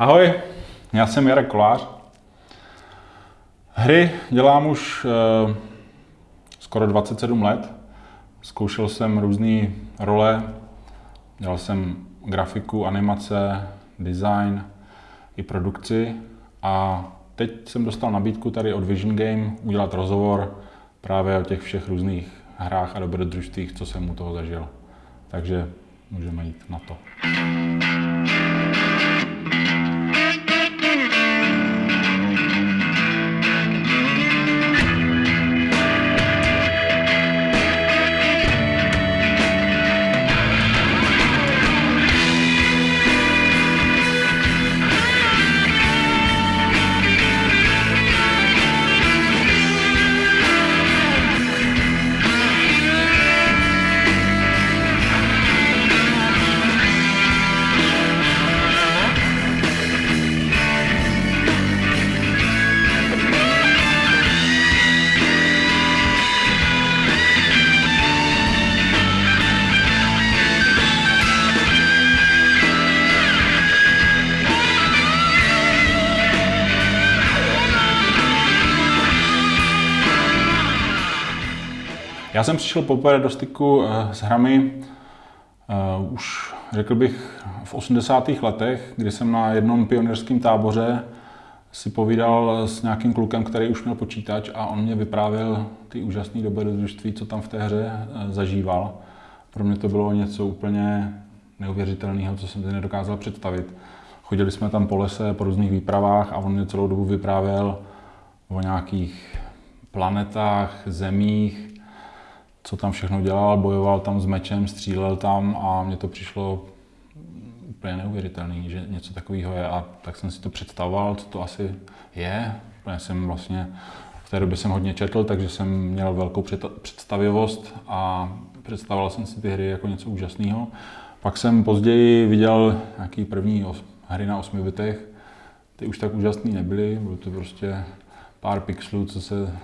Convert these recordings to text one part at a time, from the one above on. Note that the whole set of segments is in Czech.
Ahoj, já jsem Jarek Kolář. Hry dělám už uh, skoro 27 let. Zkoušel jsem různé role, dělal jsem grafiku, animace, design i produkci a teď jsem dostal nabídku tady od Vision Game udělat rozhovor právě o těch všech různých hrách a dobrodružstvích, co jsem u toho zažil. Takže můžeme jít na to. Já jsem přišel poprvé do styku eh, s hrami uh, už řekl bych v 80. letech, kdy jsem na jednom pionýrském táboře si povídal s nějakým klukem, který už měl počítač a on mě vyprávěl ty úžasné dobrodružství, co tam v té hře uh, zažíval. Pro mě to bylo něco úplně neuvěřitelného, co jsem si nedokázal představit. Chodili jsme tam po lese, po různých výpravách a on mě celou dobu vyprávěl o nějakých planetách, zemích, co tam všechno dělal, bojoval tam s mečem, střílel tam a mně to přišlo úplně neuvěřitelné, že něco takového je a tak jsem si to představoval, co to asi je. Úplně jsem vlastně v té době jsem hodně četl, takže jsem měl velkou představivost a představoval jsem si ty hry jako něco úžasného. Pak jsem později viděl nějaký první hry na 8 bitech, ty už tak úžasné nebyly, bylo to prostě pár pixelů, co se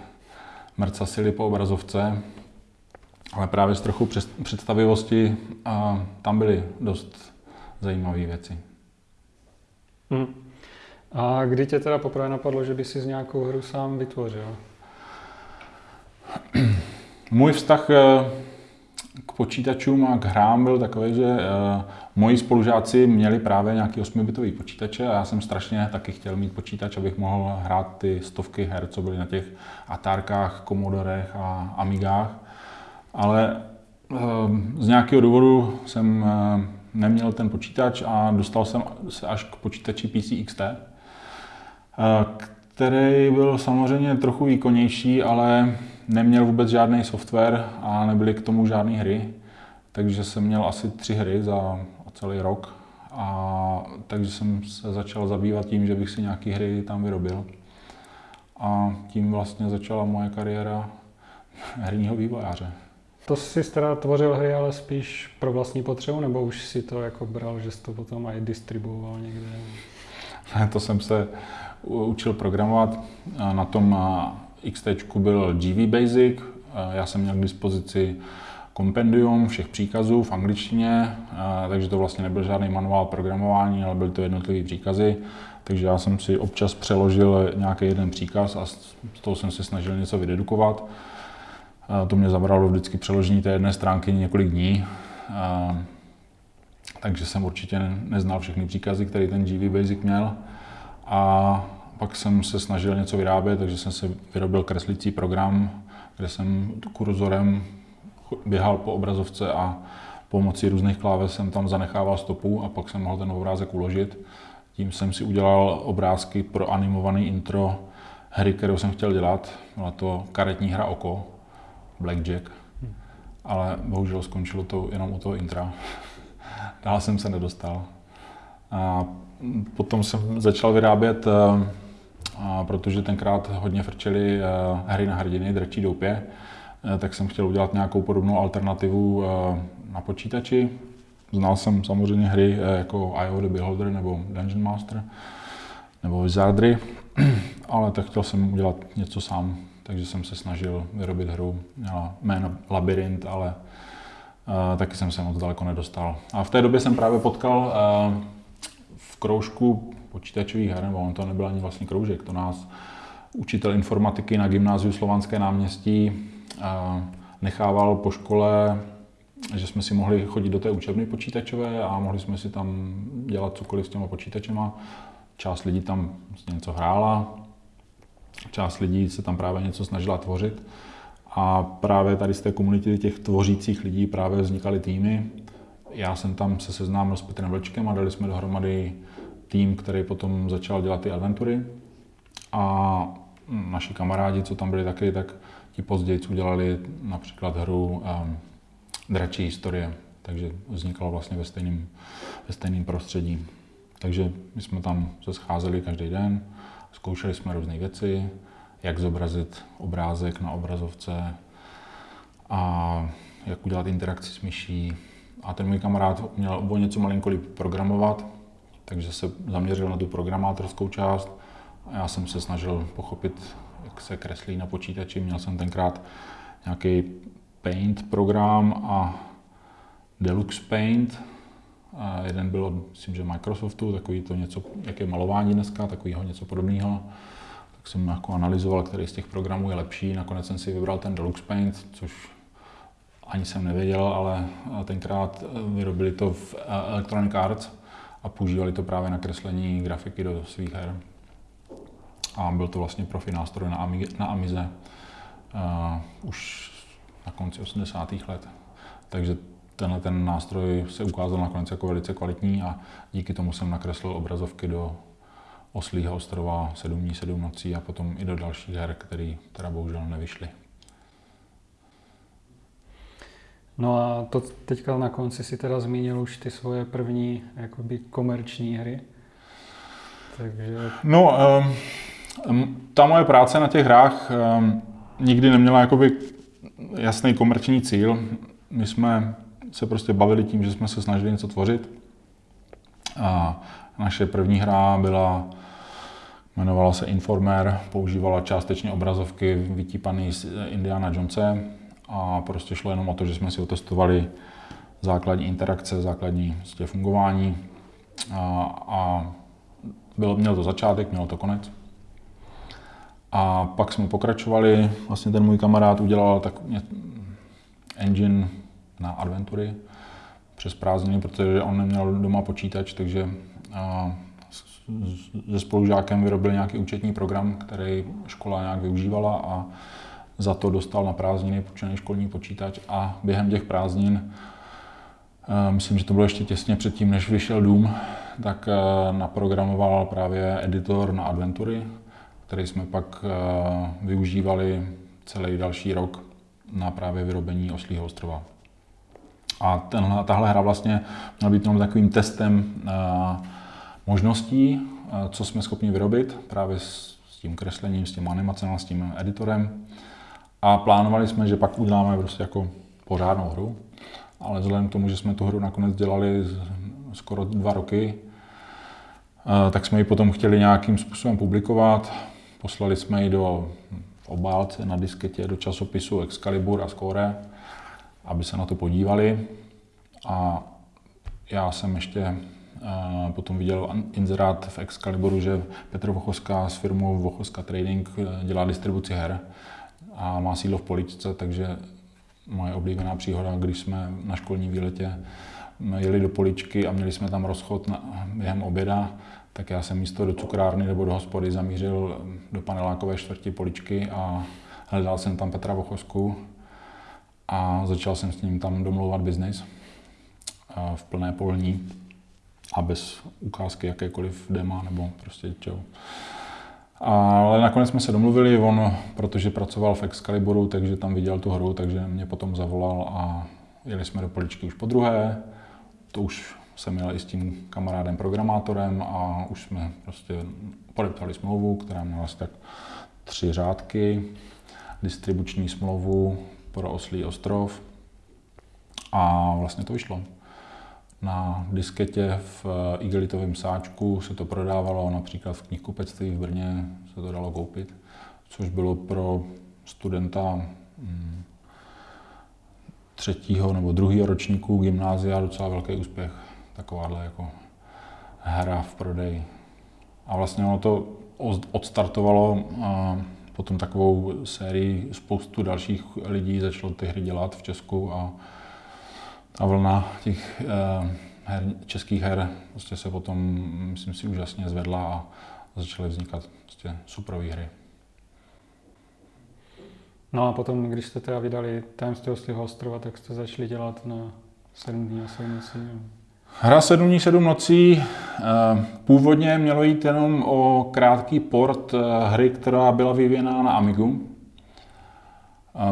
mrcasily po obrazovce, ale právě s trochu představivosti a tam byly dost zajímavé věci. Hmm. A kdy tě teda poprvé napadlo, že by si z nějakou hru sám vytvořil? Můj vztah eh, k počítačům a k hrám byl takový, že uh, moji spolužáci měli právě nějaký 8-bitový počítače a já jsem strašně taky chtěl mít počítač, abych mohl hrát ty stovky her, co byly na těch Atárkách, Commodorech a Amigách ale ehm, z nějakého důvodu jsem ehm, neměl ten počítač a dostal jsem se až k počítači PC XT, eh, který byl samozřejmě trochu výkonnější, ale neměl vůbec žádný software a nebyly k tomu žádné hry. Takže jsem měl asi tři hry za celý rok. A takže jsem se začal zabývat tím, že bych si nějaké hry tam vyrobil. A tím vlastně začala moje kariéra herního vývojáře. To jsi teda tvořil hry, ale spíš pro vlastní potřebu, nebo už si to jako bral, že jsi to potom i distribuoval někde? To jsem se učil programovat. Na tom XT byl GV Basic. Já jsem měl k dispozici kompendium všech příkazů v angličtině, takže to vlastně nebyl žádný manuál programování, ale byly to jednotlivé příkazy. Takže já jsem si občas přeložil nějaký jeden příkaz a z toho jsem se snažil něco vydedukovat. To mě zabralo vždycky přeložení té jedné stránky několik dní. Takže jsem určitě neznal všechny příkazy, které ten GV Basic měl. A pak jsem se snažil něco vyrábět, takže jsem se vyrobil kreslící program, kde jsem kurzorem běhal po obrazovce a pomocí různých kláves jsem tam zanechával stopu a pak jsem mohl ten obrázek uložit. Tím jsem si udělal obrázky pro animovaný intro hry, kterou jsem chtěl dělat. Byla to karetní hra Oko, Blackjack, ale bohužel skončilo to jenom u toho intra. Dál jsem se nedostal. A potom jsem začal vyrábět, eh, a protože tenkrát hodně frčeli eh, hry na hrdiny, drčí doupě, eh, tak jsem chtěl udělat nějakou podobnou alternativu na počítači. Znal jsem samozřejmě hry jako IO The Beholder nebo Dungeon Master nebo Wizardry, ale tak chtěl jsem udělat něco sám takže jsem se snažil vyrobit hru. Měla jméno Labyrint, ale uh, taky jsem se moc daleko nedostal. A v té době jsem právě potkal uh, v kroužku počítačových her, nebo on to nebyl ani vlastně kroužek, to nás učitel informatiky na gymnáziu Slovanské náměstí nechával po škole, že jsme si mohli chodit do té učebny počítačové a mohli jsme si tam dělat cokoliv s těma počítačema. Část lidí tam něco hrála, část lidí se tam právě něco snažila tvořit. A právě tady z té komunity těch tvořících lidí právě vznikaly týmy. Já jsem tam se seznámil s Petrem Vlčkem a dali jsme dohromady tým, který potom začal dělat ty adventury. A naši kamarádi, co tam byli taky, tak ti později udělali například hru um, Dračí historie, takže vznikala vlastně ve stejném, ve stejném prostředí. Takže my jsme tam se scházeli každý den, zkoušeli jsme různé věci, jak zobrazit obrázek na obrazovce a jak udělat interakci s myší. A ten můj kamarád měl o něco malinko líp programovat, takže se zaměřil na tu programátorskou část. A já jsem se snažil pochopit, jak se kreslí na počítači. Měl jsem tenkrát nějaký Paint program a Deluxe Paint. A jeden byl, myslím, že Microsoftu, takový to něco, jak je malování dneska, takového něco podobného. Tak jsem jako analyzoval, který z těch programů je lepší. Nakonec jsem si vybral ten Deluxe Paint, což ani jsem nevěděl, ale tenkrát vyrobili to v Electronic Arts a používali to právě na kreslení grafiky do svých her. A byl to vlastně profi nástroj na, Ami, na Amize uh, už na konci 80. let. Takže tenhle ten nástroj se ukázal nakonec jako velice kvalitní a díky tomu jsem nakreslil obrazovky do Oslího ostrova 7 dní, 7 nocí a potom i do dalších her, které teda bohužel nevyšly. No a to teďka na konci si teda zmínil už ty svoje první jakoby komerční hry. Takže... No, um, ta moje práce na těch hrách um, nikdy neměla jakoby jasný komerční cíl. My jsme se prostě bavili tím, že jsme se snažili něco tvořit. A naše první hra byla, jmenovala se Informer, používala částečně obrazovky vytípaný z Indiana Jonese a prostě šlo jenom o to, že jsme si otestovali základní interakce, základní prostě fungování a, a bylo, mělo to začátek, mělo to konec. A pak jsme pokračovali, vlastně ten můj kamarád udělal tak engine na adventury přes prázdniny, protože on neměl doma počítač, takže se spolužákem vyrobil nějaký účetní program, který škola nějak využívala a za to dostal na prázdniny půjčený školní počítač a během těch prázdnin, myslím, že to bylo ještě těsně předtím, než vyšel Dům, tak naprogramoval právě editor na adventury, který jsme pak využívali celý další rok na právě vyrobení Oslího ostrova. A tenhle, tahle hra vlastně měla být takovým testem eh, možností, eh, co jsme schopni vyrobit právě s, s tím kreslením, s tím animacemi, s tím editorem. A plánovali jsme, že pak uděláme prostě jako pořádnou hru, ale vzhledem k tomu, že jsme tu hru nakonec dělali skoro dva roky, tak jsme ji potom chtěli nějakým způsobem publikovat. Poslali jsme ji do obálce na disketě do časopisu Excalibur a Score, aby se na to podívali. A já jsem ještě uh, potom viděl inzerát v Excaliburu, že Petr Vochoska s firmou Vochoska Trading eh, dělá distribuci her a má sídlo v Poličce, takže moje oblíbená příhoda, když jsme na školní výletě jeli do Poličky a měli jsme tam rozchod na, během oběda, tak já jsem místo do cukrárny nebo do hospody zamířil do panelákové čtvrti poličky a hledal jsem tam Petra Vochosku a začal jsem s ním tam domlouvat biznis v plné polní a bez ukázky jakékoliv dema nebo prostě čeho. Ale nakonec jsme se domluvili, on, protože pracoval v Excaliburu, takže tam viděl tu hru, takže mě potom zavolal a jeli jsme do poličky už po druhé. To už jsem měl i s tím kamarádem programátorem a už jsme prostě podepsali smlouvu, která měla asi tak tři řádky, distribuční smlouvu pro Oslý ostrov a vlastně to vyšlo. Na disketě v igelitovém sáčku se to prodávalo, například v knihkupectví v Brně se to dalo koupit, což bylo pro studenta hm, třetího nebo druhého ročníku gymnázia docela velký úspěch takováhle jako hra v prodeji. A vlastně ono to odstartovalo potom takovou sérii spoustu dalších lidí začalo ty hry dělat v Česku a ta vlna těch her, českých her prostě se potom, myslím si, úžasně zvedla a začaly vznikat prostě superové hry. No a potom, když jste teda vydali Tajemství oslího ostrova, tak jste začali dělat na 7 dní a 7 nocí. Hra 7 dní 7 nocí původně mělo jít jenom o krátký port eh, hry, která byla vyvíjená na Amigu,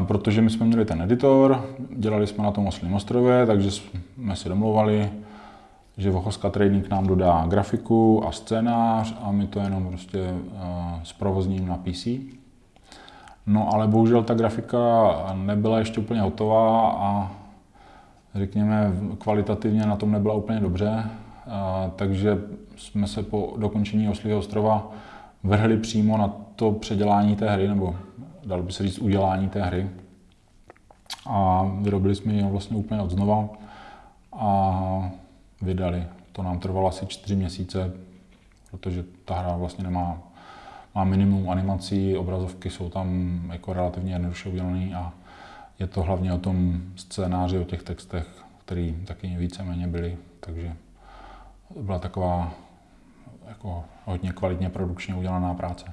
protože my jsme měli ten editor, dělali jsme na tom Oslím ostrově, takže jsme si domluvali, že Vochoska Trading nám dodá grafiku a scénář a my to jenom prostě zprovozním na PC. No ale bohužel ta grafika nebyla ještě úplně hotová a řekněme kvalitativně na tom nebyla úplně dobře, uh, takže jsme se po dokončení Oslího ostrova vrhli přímo na to předělání té hry, nebo dalo by se říct udělání té hry. A vyrobili jsme ji vlastně úplně od znova. A vydali. To nám trvalo asi čtyři měsíce, protože ta hra vlastně nemá má minimum animací, obrazovky jsou tam jako relativně jednoduše udělané a je to hlavně o tom scénáři, o těch textech, který taky víceméně byly, takže byla taková jako hodně kvalitně produkčně udělaná práce.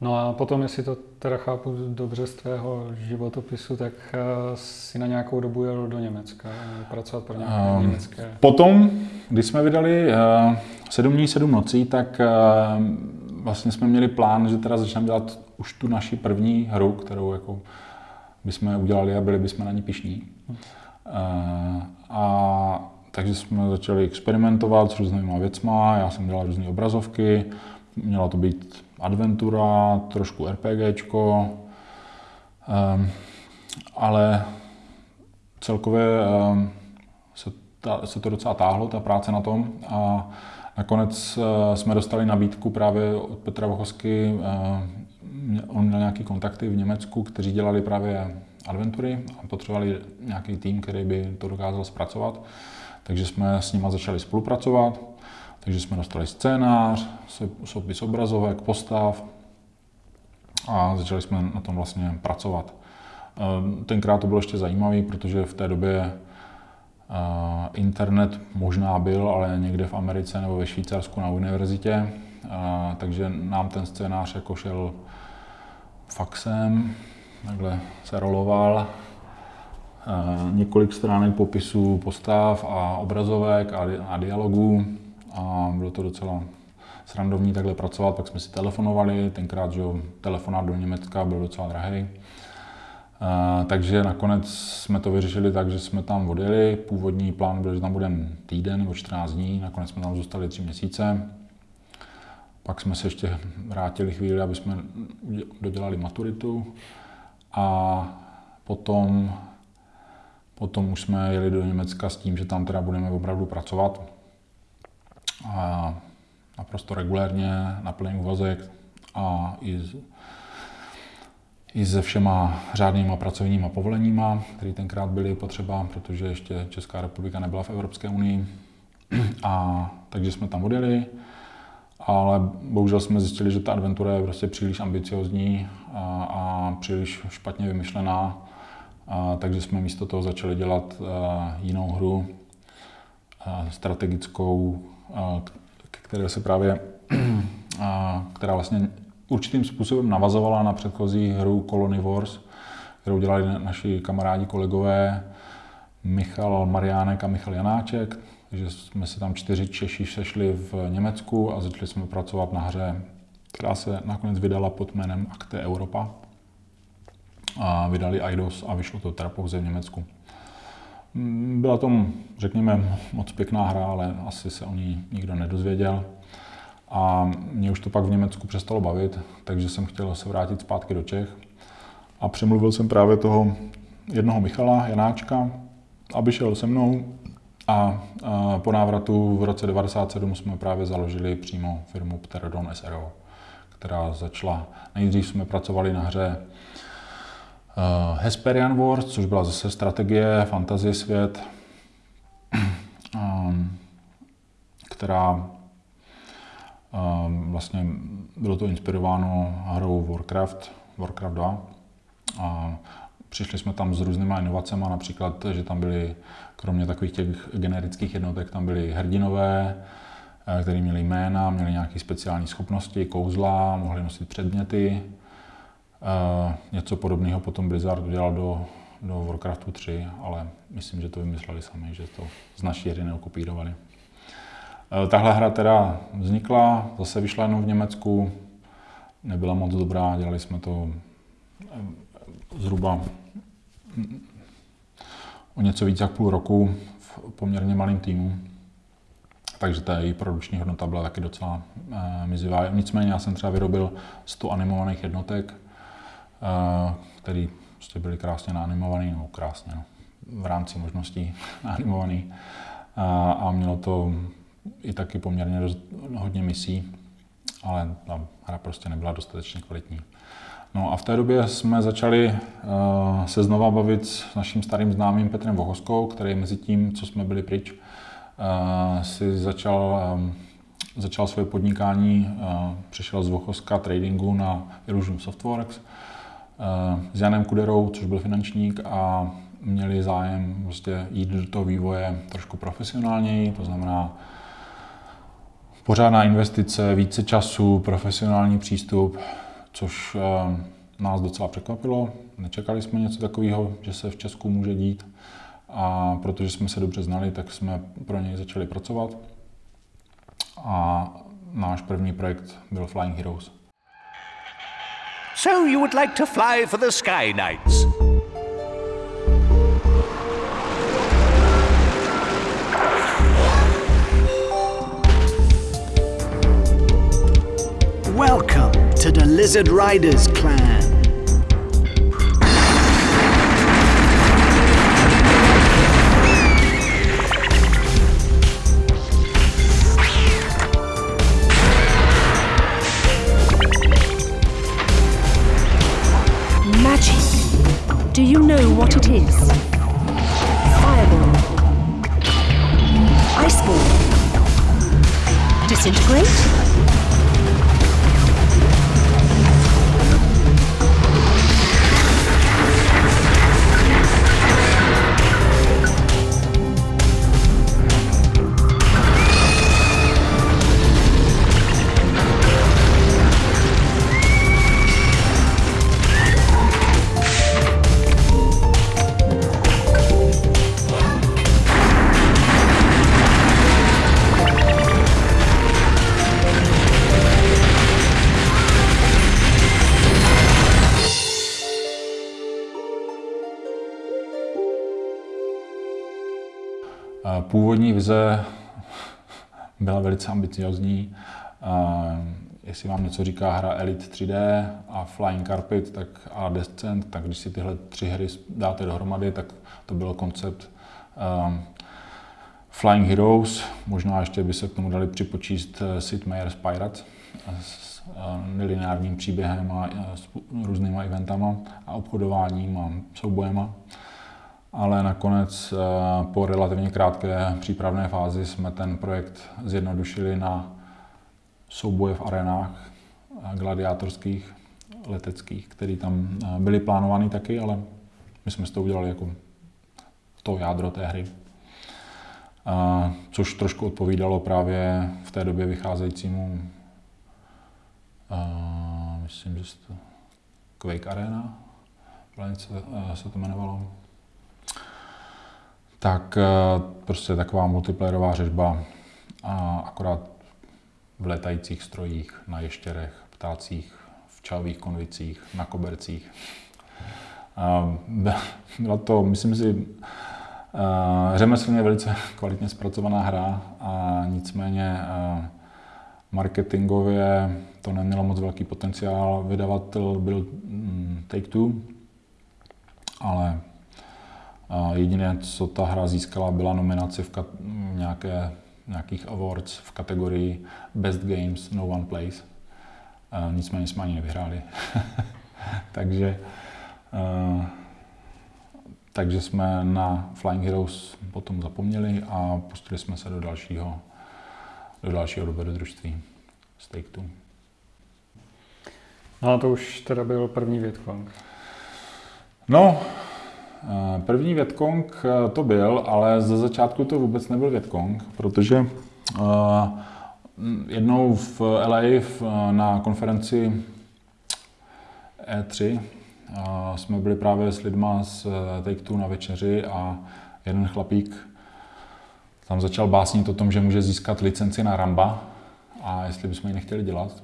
No a potom, jestli to teda chápu dobře z tvého životopisu, tak eh, si na nějakou dobu jel do Německa, pracovat pro nějaké um, německé... Potom, když jsme vydali uh, 7 dní, 7 nocí, tak uh, vlastně jsme měli plán, že teda začneme dělat už tu naši první hru, kterou jako bychom udělali a byli bychom na ní pišní. Uh, a takže jsme začali experimentovat s různými věcma, já jsem dělal různé obrazovky, měla to být adventura, trošku RPGčko, um, ale celkově um, se, ta, se to docela táhlo, ta práce na tom. A nakonec uh, jsme dostali nabídku právě od Petra Vochovsky, uh, on měl nějaké kontakty v Německu, kteří dělali právě adventury a potřebovali nějaký tým, který by to dokázal zpracovat. Takže jsme s nimi začali spolupracovat. Takže jsme dostali scénář, soupis obrazovek, postav a začali jsme na tom vlastně pracovat. Eh, tenkrát to bylo ještě zajímavé, protože v té době eh, internet možná byl, ale někde v Americe nebo ve Švýcarsku na univerzitě, takže nám ten scénář jako šel faxem, takhle se roloval, několik stránek popisů postav a obrazovek a, a dialogů. A bylo to docela srandovní takhle pracovat, pak jsme si telefonovali, tenkrát, že telefonát do Německa byl docela drahý. Takže nakonec jsme to vyřešili tak, že jsme tam odjeli. Původní plán byl, že tam budeme týden nebo 14 dní, nakonec jsme tam zůstali tři měsíce. Pak jsme se ještě vrátili chvíli, aby jsme dodělali maturitu a potom, potom už jsme jeli do Německa s tím, že tam teda budeme opravdu pracovat a naprosto regulérně na plný úvazek a i, i se všema řádnýma pracovníma povoleníma, které tenkrát byly potřeba, protože ještě Česká republika nebyla v Evropské unii. A takže jsme tam odjeli, ale bohužel jsme zjistili, že ta adventura je prostě příliš ambiciozní a, a příliš špatně vymyšlená, a, takže jsme místo toho začali dělat a, jinou hru, a, strategickou, které se právě, která vlastně určitým způsobem navazovala na předchozí hru Colony Wars, kterou dělali naši kamarádi, kolegové Michal Mariánek a Michal Janáček. Takže jsme se tam čtyři Češi sešli v Německu a začali jsme pracovat na hře, která se nakonec vydala pod jménem Acte Europa. A vydali IDOS a vyšlo to teda pouze v Německu. Mm, byla to, řekněme, moc pěkná hra, ale asi se o ní nikdo nedozvěděl. A mě už to pak v Německu přestalo bavit, takže jsem chtěl se vrátit zpátky do Čech. A přemluvil jsem právě toho jednoho Michala Janáčka, aby šel se mnou. A, po návratu v roce 1997 jsme právě založili přímo firmu Pterodon SRO, která začala, nejdřív jsme pracovali na hře Uh, Hesperian Wars, což byla zase strategie, fantasy svět, která vlastně bylo to inspirováno hrou Warcraft, Warcraft 2. A přišli jsme tam s různýma inovacemi, například, že tam byly, kromě takových těch generických jednotek, tam byly hrdinové, eh, který měli jména, měli nějaké speciální schopnosti, kouzla, mohli nosit předměty. Eh, něco podobného potom Blizzard udělal do, do Warcraftu 3, ale myslím, že to vymysleli sami, že to z naší hry neokopírovali. Eh, tahle hra teda vznikla, zase vyšla jenom v Německu, nebyla moc dobrá, dělali jsme to eh, zhruba o něco víc jak půl roku v poměrně malém týmu. Takže ta její produkční hodnota byla taky docela e, mizivá. Nicméně já jsem třeba vyrobil 100 animovaných jednotek, e, které prostě byly krásně naanimované, nebo krásně, no, v rámci možností animovaný. A, a mělo to i taky poměrně dost, hodně misí, ale ta hra prostě nebyla dostatečně kvalitní. No a v té době jsme začali uh, se znova bavit s naším starým známým Petrem Vohoskou, který mezi tím, co jsme byli pryč, uh, si začal, um, začal své podnikání, uh, přešel z Vochoska tradingu na Illusion Softworks uh, s Janem Kuderou, což byl finančník a měli zájem prostě jít do toho vývoje trošku profesionálněji, to znamená pořádná investice, více času, profesionální přístup, což eh, nás docela překvapilo. Nečekali jsme něco takového, že se v Česku může dít. A protože jsme se dobře znali, tak jsme pro něj začali pracovat. A náš první projekt byl Flying Heroes. So you would like to fly for the Sky Knights? Welcome to the Lizard Riders clan. Magic. Do you know what it is? Fireball. Iceball. Disintegrate? Původní vize byla velice ambiciozní. Jestli vám něco říká hra Elite 3D a Flying Carpet tak a Descent, tak když si tyhle tři hry dáte dohromady, tak to byl koncept um, Flying Heroes. Možná ještě by se k tomu dali připočíst eh, Sid Meier's Pirates s uh, nelineárním příběhem a s různýma eventama a obchodováním a soubojema ale nakonec eh, po relativně krátké přípravné fázi jsme ten projekt zjednodušili na souboje v arenách eh, gladiátorských, leteckých, které tam eh, byly plánovány taky, ale my jsme z toho udělali jako to jádro té hry. Což trošku odpovídalo právě v té době vycházejícímu, myslím, že to Quake Arena, se to jmenovalo tak eh, prostě taková multiplayerová řežba a akorát v letajících strojích, na ještěrech, ptácích, v čalových konvicích, na kobercích. Byla to, myslím si, eh, řemeslně velice kvalitně zpracovaná hra a nicméně eh, marketingově to nemělo moc velký potenciál. Vydavatel byl mm, Take-Two, ale Jediné, co ta hra získala, byla nominace v nějaké, nějakých awards v kategorii Best Games No One Plays. Nicméně jsme ani nevyhráli. takže, takže jsme na Flying Heroes potom zapomněli a pustili jsme se do dalšího do dalšího dobrodružství z Take-Two. No a to už teda byl první Vietcong. No, první Vietcong eh, to byl, ale ze začátku to vůbec nebyl Vietcong, protože uh, jednou v LA na konferenci E3 uh, jsme byli právě s lidma z Take-Two na večeři a jeden chlapík tam začal básnit o tom, že může získat licenci na Ramba a jestli bychom ji nechtěli dělat.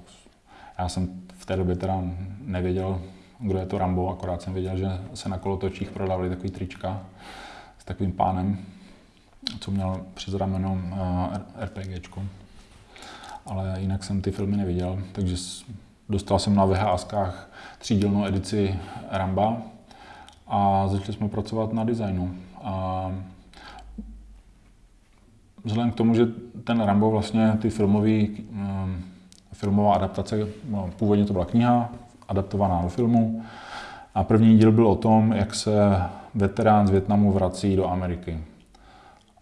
Já jsem v té době teda nevěděl, kdo je to Rambo, akorát jsem věděl, že se na kolotočích prodávali takový trička s takovým pánem, co měl přes rameno eh, RPGčko. Ale jinak jsem ty filmy neviděl, takže dostal jsem na VHSkách třídílnou edici Ramba a začali jsme pracovat na designu. A vzhledem k tomu, že ten Rambo vlastně ty filmový, um, filmová adaptace, no, původně to byla kniha, adaptovaná do filmu. A první díl byl o tom, jak se veterán z Větnamu vrací do Ameriky.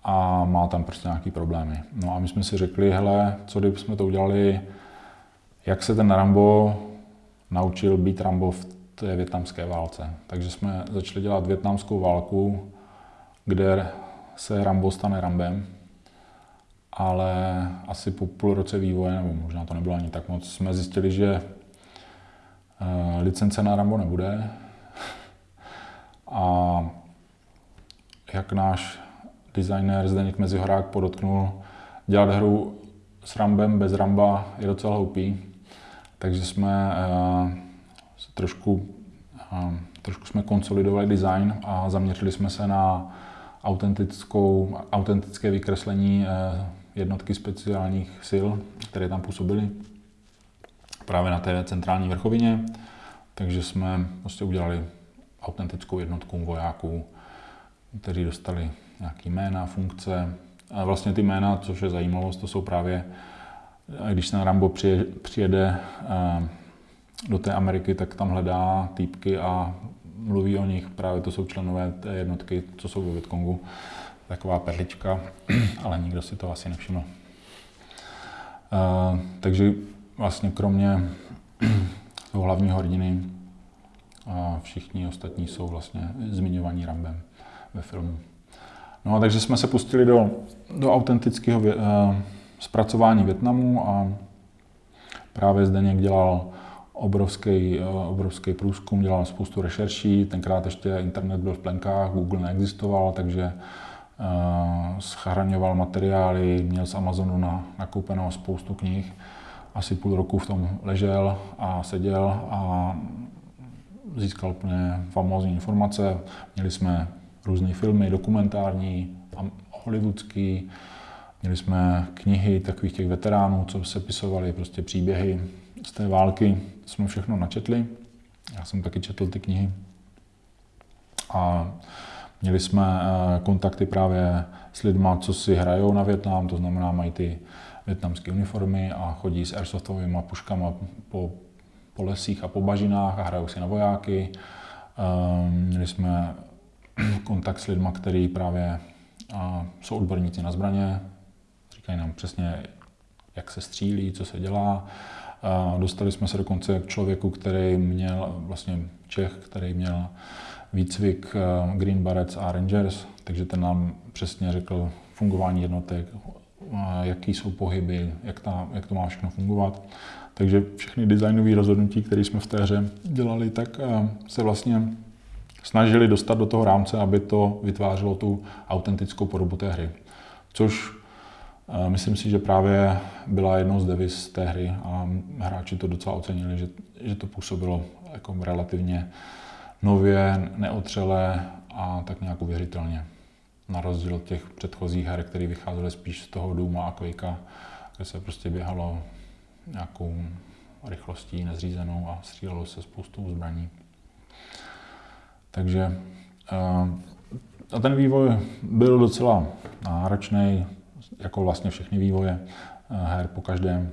A má tam prostě nějaký problémy. No a my jsme si řekli, hele, co kdyby jsme to udělali, jak se ten Rambo naučil být Rambo v té větnamské válce. Takže jsme začali dělat větnamskou válku, kde se Rambo stane Rambem ale asi po půl roce vývoje, nebo možná to nebylo ani tak moc, jsme zjistili, že licence na Rambo nebude. A jak náš designer Zdeněk Mezihorák podotknul, dělat hru s Rambem bez Ramba je docela hloupý. Takže jsme uh, trošku, uh, trošku jsme konsolidovali design a zaměřili jsme se na autentickou, autentické vykreslení jednotky speciálních sil, které tam působily právě na té centrální vrchovině. Takže jsme prostě udělali autentickou jednotku vojáků, kteří dostali nějaký jména, funkce. A vlastně ty jména, což je zajímavost, to jsou právě, když se na Rambo přijede do té Ameriky, tak tam hledá týpky a mluví o nich. Právě to jsou členové té jednotky, co jsou ve Vietkongu taková perlička, ale nikdo si to asi nevšiml. Takže vlastně kromě toho hlavního hrdiny uh, všichni ostatní jsou vlastně zmiňovaní Rambem ve filmu. No a takže jsme se pustili do, do autentického uh, zpracování Větnamu a právě Zdeněk dělal obrovský, uh, obrovský průzkum, dělal spoustu rešerší, tenkrát ještě internet byl v plenkách, Google neexistoval, takže Eh, schraňoval materiály, měl z Amazonu na, nakoupeno spoustu knih. Asi půl roku v tom ležel a seděl a získal úplně famózní informace. Měli jsme různé filmy, dokumentární, hollywoodský, měli jsme knihy takových těch veteránů, co se pisovali prostě příběhy z té války. Jsme všechno načetli. Já jsem taky četl ty knihy. A Měli jsme eh, kontakty právě s lidmi, co si hrajou na Větnam, to znamená, mají ty větnamské uniformy a chodí s airsoftovými puškama po, po lesích a po bažinách a hrajou si na vojáky. Eh, měli jsme kontakt s lidmi, kteří právě jsou odborníci na zbraně, říkají nám přesně, jak se střílí, co se dělá. Dostali jsme se dokonce k člověku, který měl, vlastně Čech, který měl výcvik eh, Green Berets a Rangers, takže ten nám přesně řekl fungování jednotek, jaký jsou pohyby, jak, ta, jak to má všechno fungovat. Takže všechny designové rozhodnutí, které jsme v té hře dělali, tak eh, se vlastně snažili dostat do toho rámce, aby to vytvářelo tu autentickou podobu té hry. Což myslím si, že právě byla jednou z devis té hry a hráči to docela ocenili, že, že to působilo jako relativně nově, neotřelé a tak nějak uvěřitelně. Na rozdíl od těch předchozích her, které vycházely spíš z toho Duma a Quakea, kde se prostě běhalo nějakou rychlostí nezřízenou a střílelo se spoustou zbraní. Takže eh, a ten vývoj byl docela náročný, jako vlastně všechny vývoje eh, her po každém.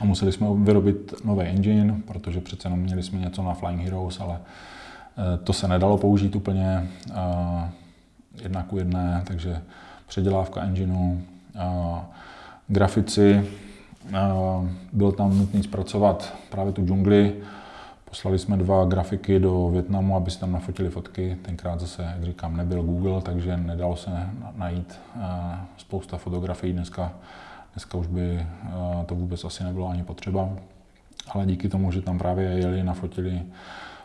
A museli jsme vyrobit nový engine, protože přece jenom měli jsme něco na Flying Heroes, ale Eh, to se nedalo použít úplně jedna ku jedné, takže předělávka engineu, grafici. Byl tam nutný zpracovat právě tu džungli. Poslali jsme dva grafiky do Větnamu, aby si tam nafotili fotky. Tenkrát zase, jak říkám, nebyl Google, takže nedalo se najít spousta fotografií. Dneska, dneska už by to vůbec asi nebylo ani potřeba. Ale díky tomu, že tam právě jeli, nafotili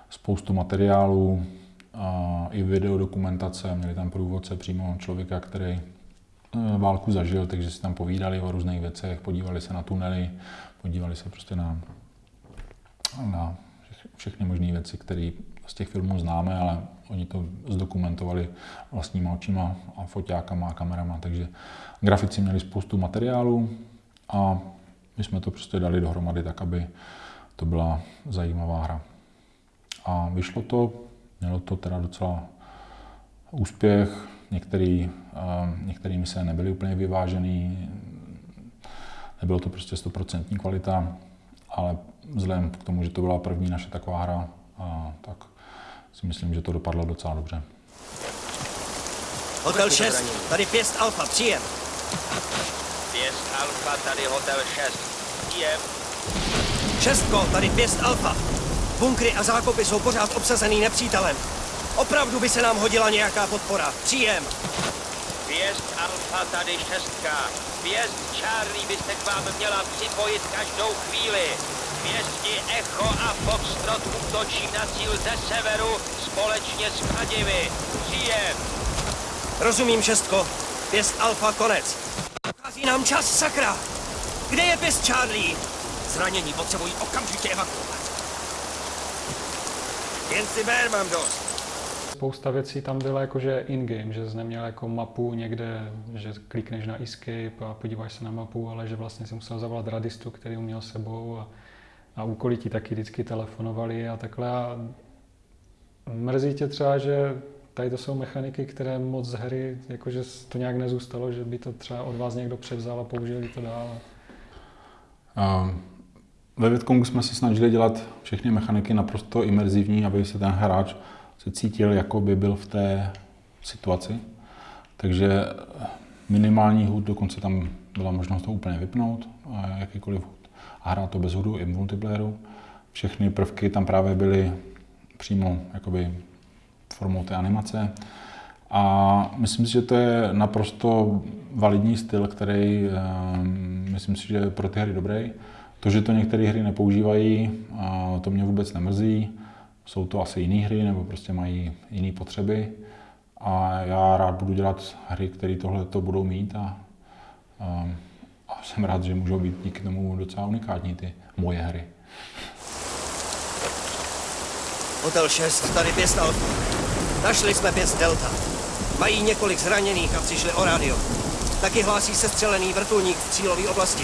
spoustu materiálů, a i videodokumentace, měli tam průvodce přímo člověka, který e, válku zažil, takže si tam povídali o různých věcech, podívali se na tunely, podívali se prostě na, na všechny možné věci, které z těch filmů známe, ale oni to zdokumentovali vlastníma očima a foťákama a kamerama, takže grafici měli spoustu materiálů a my jsme to prostě dali dohromady tak, aby to byla zajímavá hra. A vyšlo to, mělo to teda docela úspěch, některý, některý mise nebyly úplně vyvážený, nebylo to prostě stoprocentní kvalita, ale vzhledem k tomu, že to byla první naše taková hra, a, tak si myslím, že to dopadlo docela dobře. Hotel 6, tady Pěst Alfa, příjem. Pěst Alfa, tady Hotel 6, příjem. Šestko, tady Pěst Alfa. Bunkry a zákopy jsou pořád obsazený nepřítelem. Opravdu by se nám hodila nějaká podpora. Příjem. Pěst Alfa, tady šestka. Pěst Charlie by se k vám měla připojit každou chvíli. Pěsti Echo a Foxtrot útočí na cíl ze severu společně s Kladivy. Příjem. Rozumím, šestko. Pěst Alfa, konec. Dochází nám čas, sakra. Kde je pěst Charlie? Zranění potřebují okamžitě evakuovat. Jen si ber, mám dost. Spousta věcí tam byla jakože in-game, že jsi neměl jako mapu někde, že klikneš na escape a podíváš se na mapu, ale že vlastně si musel zavolat radistu, který měl sebou a, a úkoly ti taky vždycky telefonovali a takhle. A mrzí tě třeba, že tady to jsou mechaniky, které moc z hry, jakože to nějak nezůstalo, že by to třeba od vás někdo převzal a použili to dál. Um, ve Větkongu jsme se snažili dělat všechny mechaniky naprosto imerzivní, aby se ten hráč se cítil, jako by byl v té situaci. Takže minimální hud, dokonce tam byla možnost to úplně vypnout, jakýkoliv hud, a hrát to bez hudu i v multiplayeru. Všechny prvky tam právě byly přímo jakoby formou té animace. A myslím si, že to je naprosto validní styl, který ehm, myslím si, že je pro ty hry dobrý. To, že to některé hry nepoužívají, to mě vůbec nemrzí. Jsou to asi jiné hry nebo prostě mají jiné potřeby. A já rád budu dělat hry, které tohle to budou mít a, a, a jsem rád, že můžou být díky tomu docela unikátní ty moje hry. Hotel 6, tady pěst Alfa. Našli jsme pěst Delta. Mají několik zraněných a přišli o rádio. Taky hlásí se střelený vrtulník v cílové oblasti.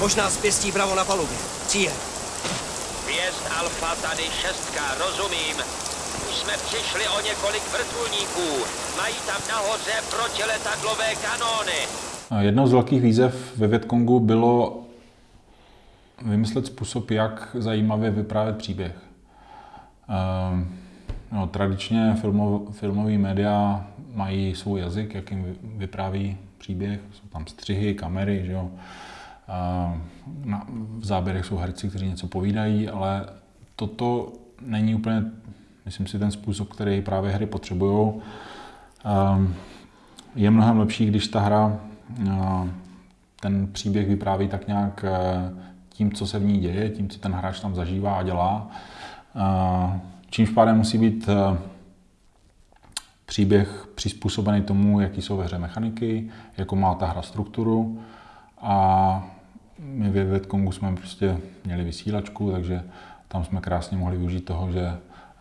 Možná z pěstí Bravo na palubě. Příjem. Pěst Alfa, tady šestka, rozumím. Už jsme přišli o několik vrtulníků. Mají tam nahoře protiletadlové kanóny. Jednou z velkých výzev ve Větkongu bylo vymyslet způsob, jak zajímavě vyprávět příběh. Ehm, no, tradičně filmov, filmový média mají svůj jazyk, jakým vypráví příběh. Jsou tam střihy, kamery, že jo. Na, v záběrech jsou herci, kteří něco povídají, ale toto není úplně, myslím si, ten způsob, který právě hry potřebují. Je mnohem lepší, když ta hra ten příběh vypráví tak nějak e, tím, co se v ní děje, tím, co ten hráč tam zažívá a dělá. Čímž pádem musí být příběh přizpůsobený tomu, jaký jsou ve hře mechaniky, jakou má ta hra strukturu a my ve Vietkongu jsme prostě měli vysílačku, takže tam jsme krásně mohli využít toho, že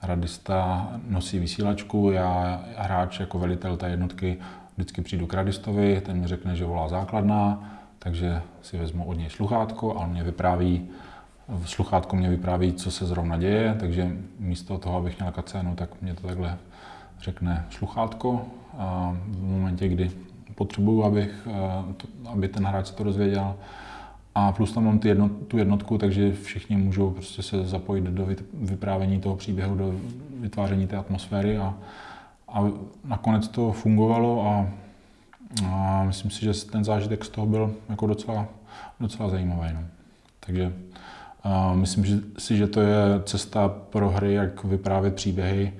radista nosí vysílačku, já hráč jako velitel té jednotky vždycky přijdu k radistovi, ten mi řekne, že volá základná, takže si vezmu od něj sluchátko a on mě vypráví, sluchátko mě vypráví, co se zrovna děje, takže místo toho, abych měl kacénu, tak mě to takhle řekne sluchátko. A v momentě, kdy potřebuju, abych, aby ten hráč se to dozvěděl, a plus tam mám ty jednot, tu jednotku, takže všichni můžou prostě se zapojit do vyprávění toho příběhu, do vytváření té atmosféry a, a nakonec to fungovalo a A myslím si, že ten zážitek z toho byl jako docela, docela zajímavý. No. Takže uh, myslím že, si, že to je cesta pro hry, jak vyprávět příběhy.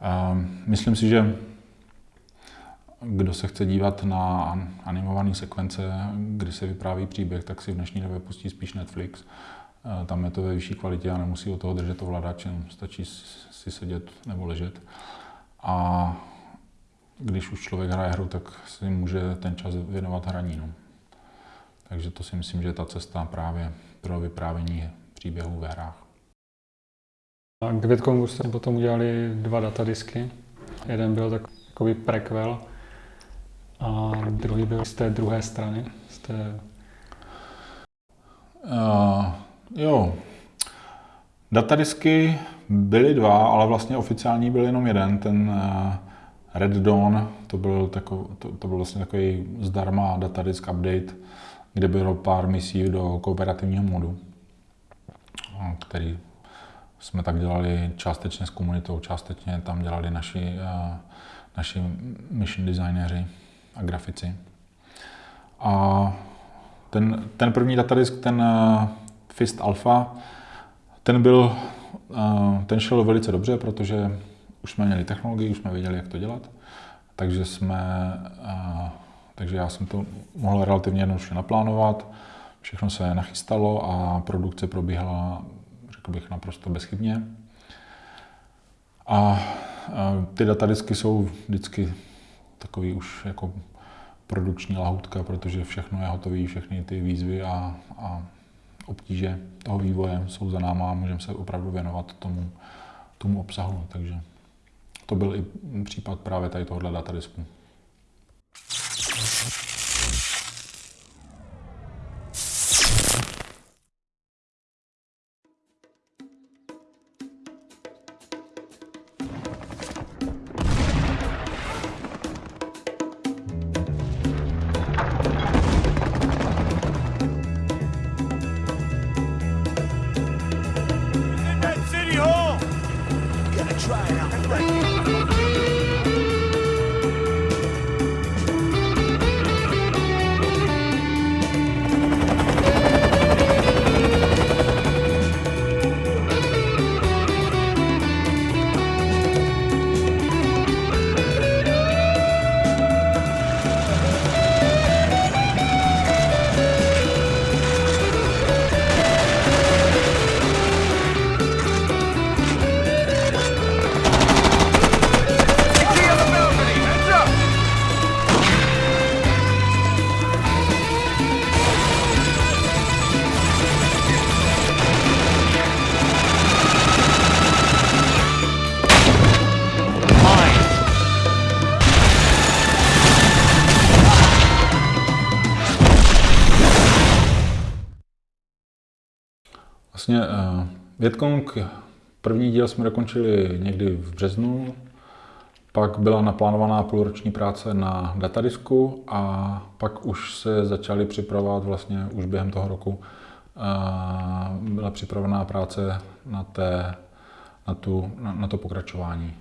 Uh, myslím si, že kdo se chce dívat na animované sekvence, kdy se vypráví příběh, tak si v dnešní době pustí spíš Netflix. Uh, tam je to ve vyšší kvalitě a nemusí o toho držet ovladač, stačí si sedět nebo ležet. A když už člověk hraje hru, tak si může ten čas věnovat hraní. No. Takže to si myslím, že je ta cesta právě pro vyprávění příběhů ve hrách. A k Vietcongu jste potom udělali dva datadisky. Jeden byl takový prequel a druhý byl z té druhé strany. Z té... Uh, jo, datadisky byly dva, ale vlastně oficiální byl jenom jeden, ten uh, Red Dawn, to byl, takov, to, to byl vlastně takový zdarma datadisk update, kde bylo pár misí do kooperativního modu, který jsme tak dělali částečně s komunitou, částečně tam dělali naši, naši mission designéři a grafici. A ten, ten první datadisk, ten Fist Alpha, ten byl, ten šel velice dobře, protože už jsme měli technologii, už jsme věděli, jak to dělat, takže jsme, takže já jsem to mohl relativně jednoduše naplánovat, všechno se nachystalo a produkce probíhala, řekl bych, naprosto bezchybně. A ty datadisky jsou vždycky takový už jako produkční lahoutka, protože všechno je hotové, všechny ty výzvy a, a obtíže toho vývoje jsou za náma a můžeme se opravdu věnovat tomu, tomu obsahu. Takže to byl i případ právě tady tohohle datadisku. Vlastně uh, Vietkong, první díl jsme dokončili někdy v březnu, pak byla naplánovaná půlroční práce na datadisku a pak už se začaly připravovat vlastně už během toho roku uh, byla připravená práce na, té, na, tu, na, na to pokračování.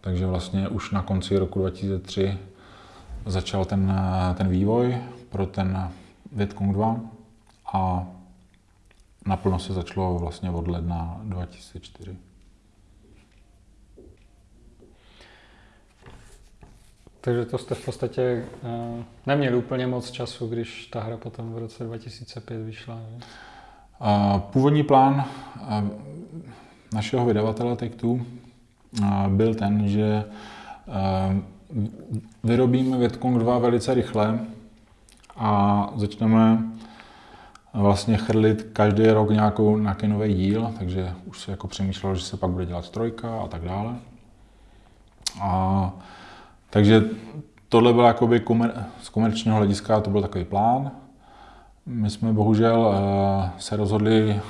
Takže vlastně už na konci roku 2003 začal ten, ten vývoj pro ten Vietkong 2 a naplno se začalo vlastně od ledna 2004. Takže to jste v podstatě uh, neměli úplně moc času, když ta hra potom v roce 2005 vyšla. Ne? Uh, původní plán uh, našeho vydavatele Take-Two uh, byl ten, že uh, vyrobíme Vietkong 2 velice rychle a začneme vlastně chrlit každý rok nějakou, nějaký nový díl, takže už se jako přemýšlelo, že se pak bude dělat trojka a tak dále. A, takže tohle bylo jakoby komer, z komerčního hlediska, to byl takový plán. My jsme bohužel uh, se rozhodli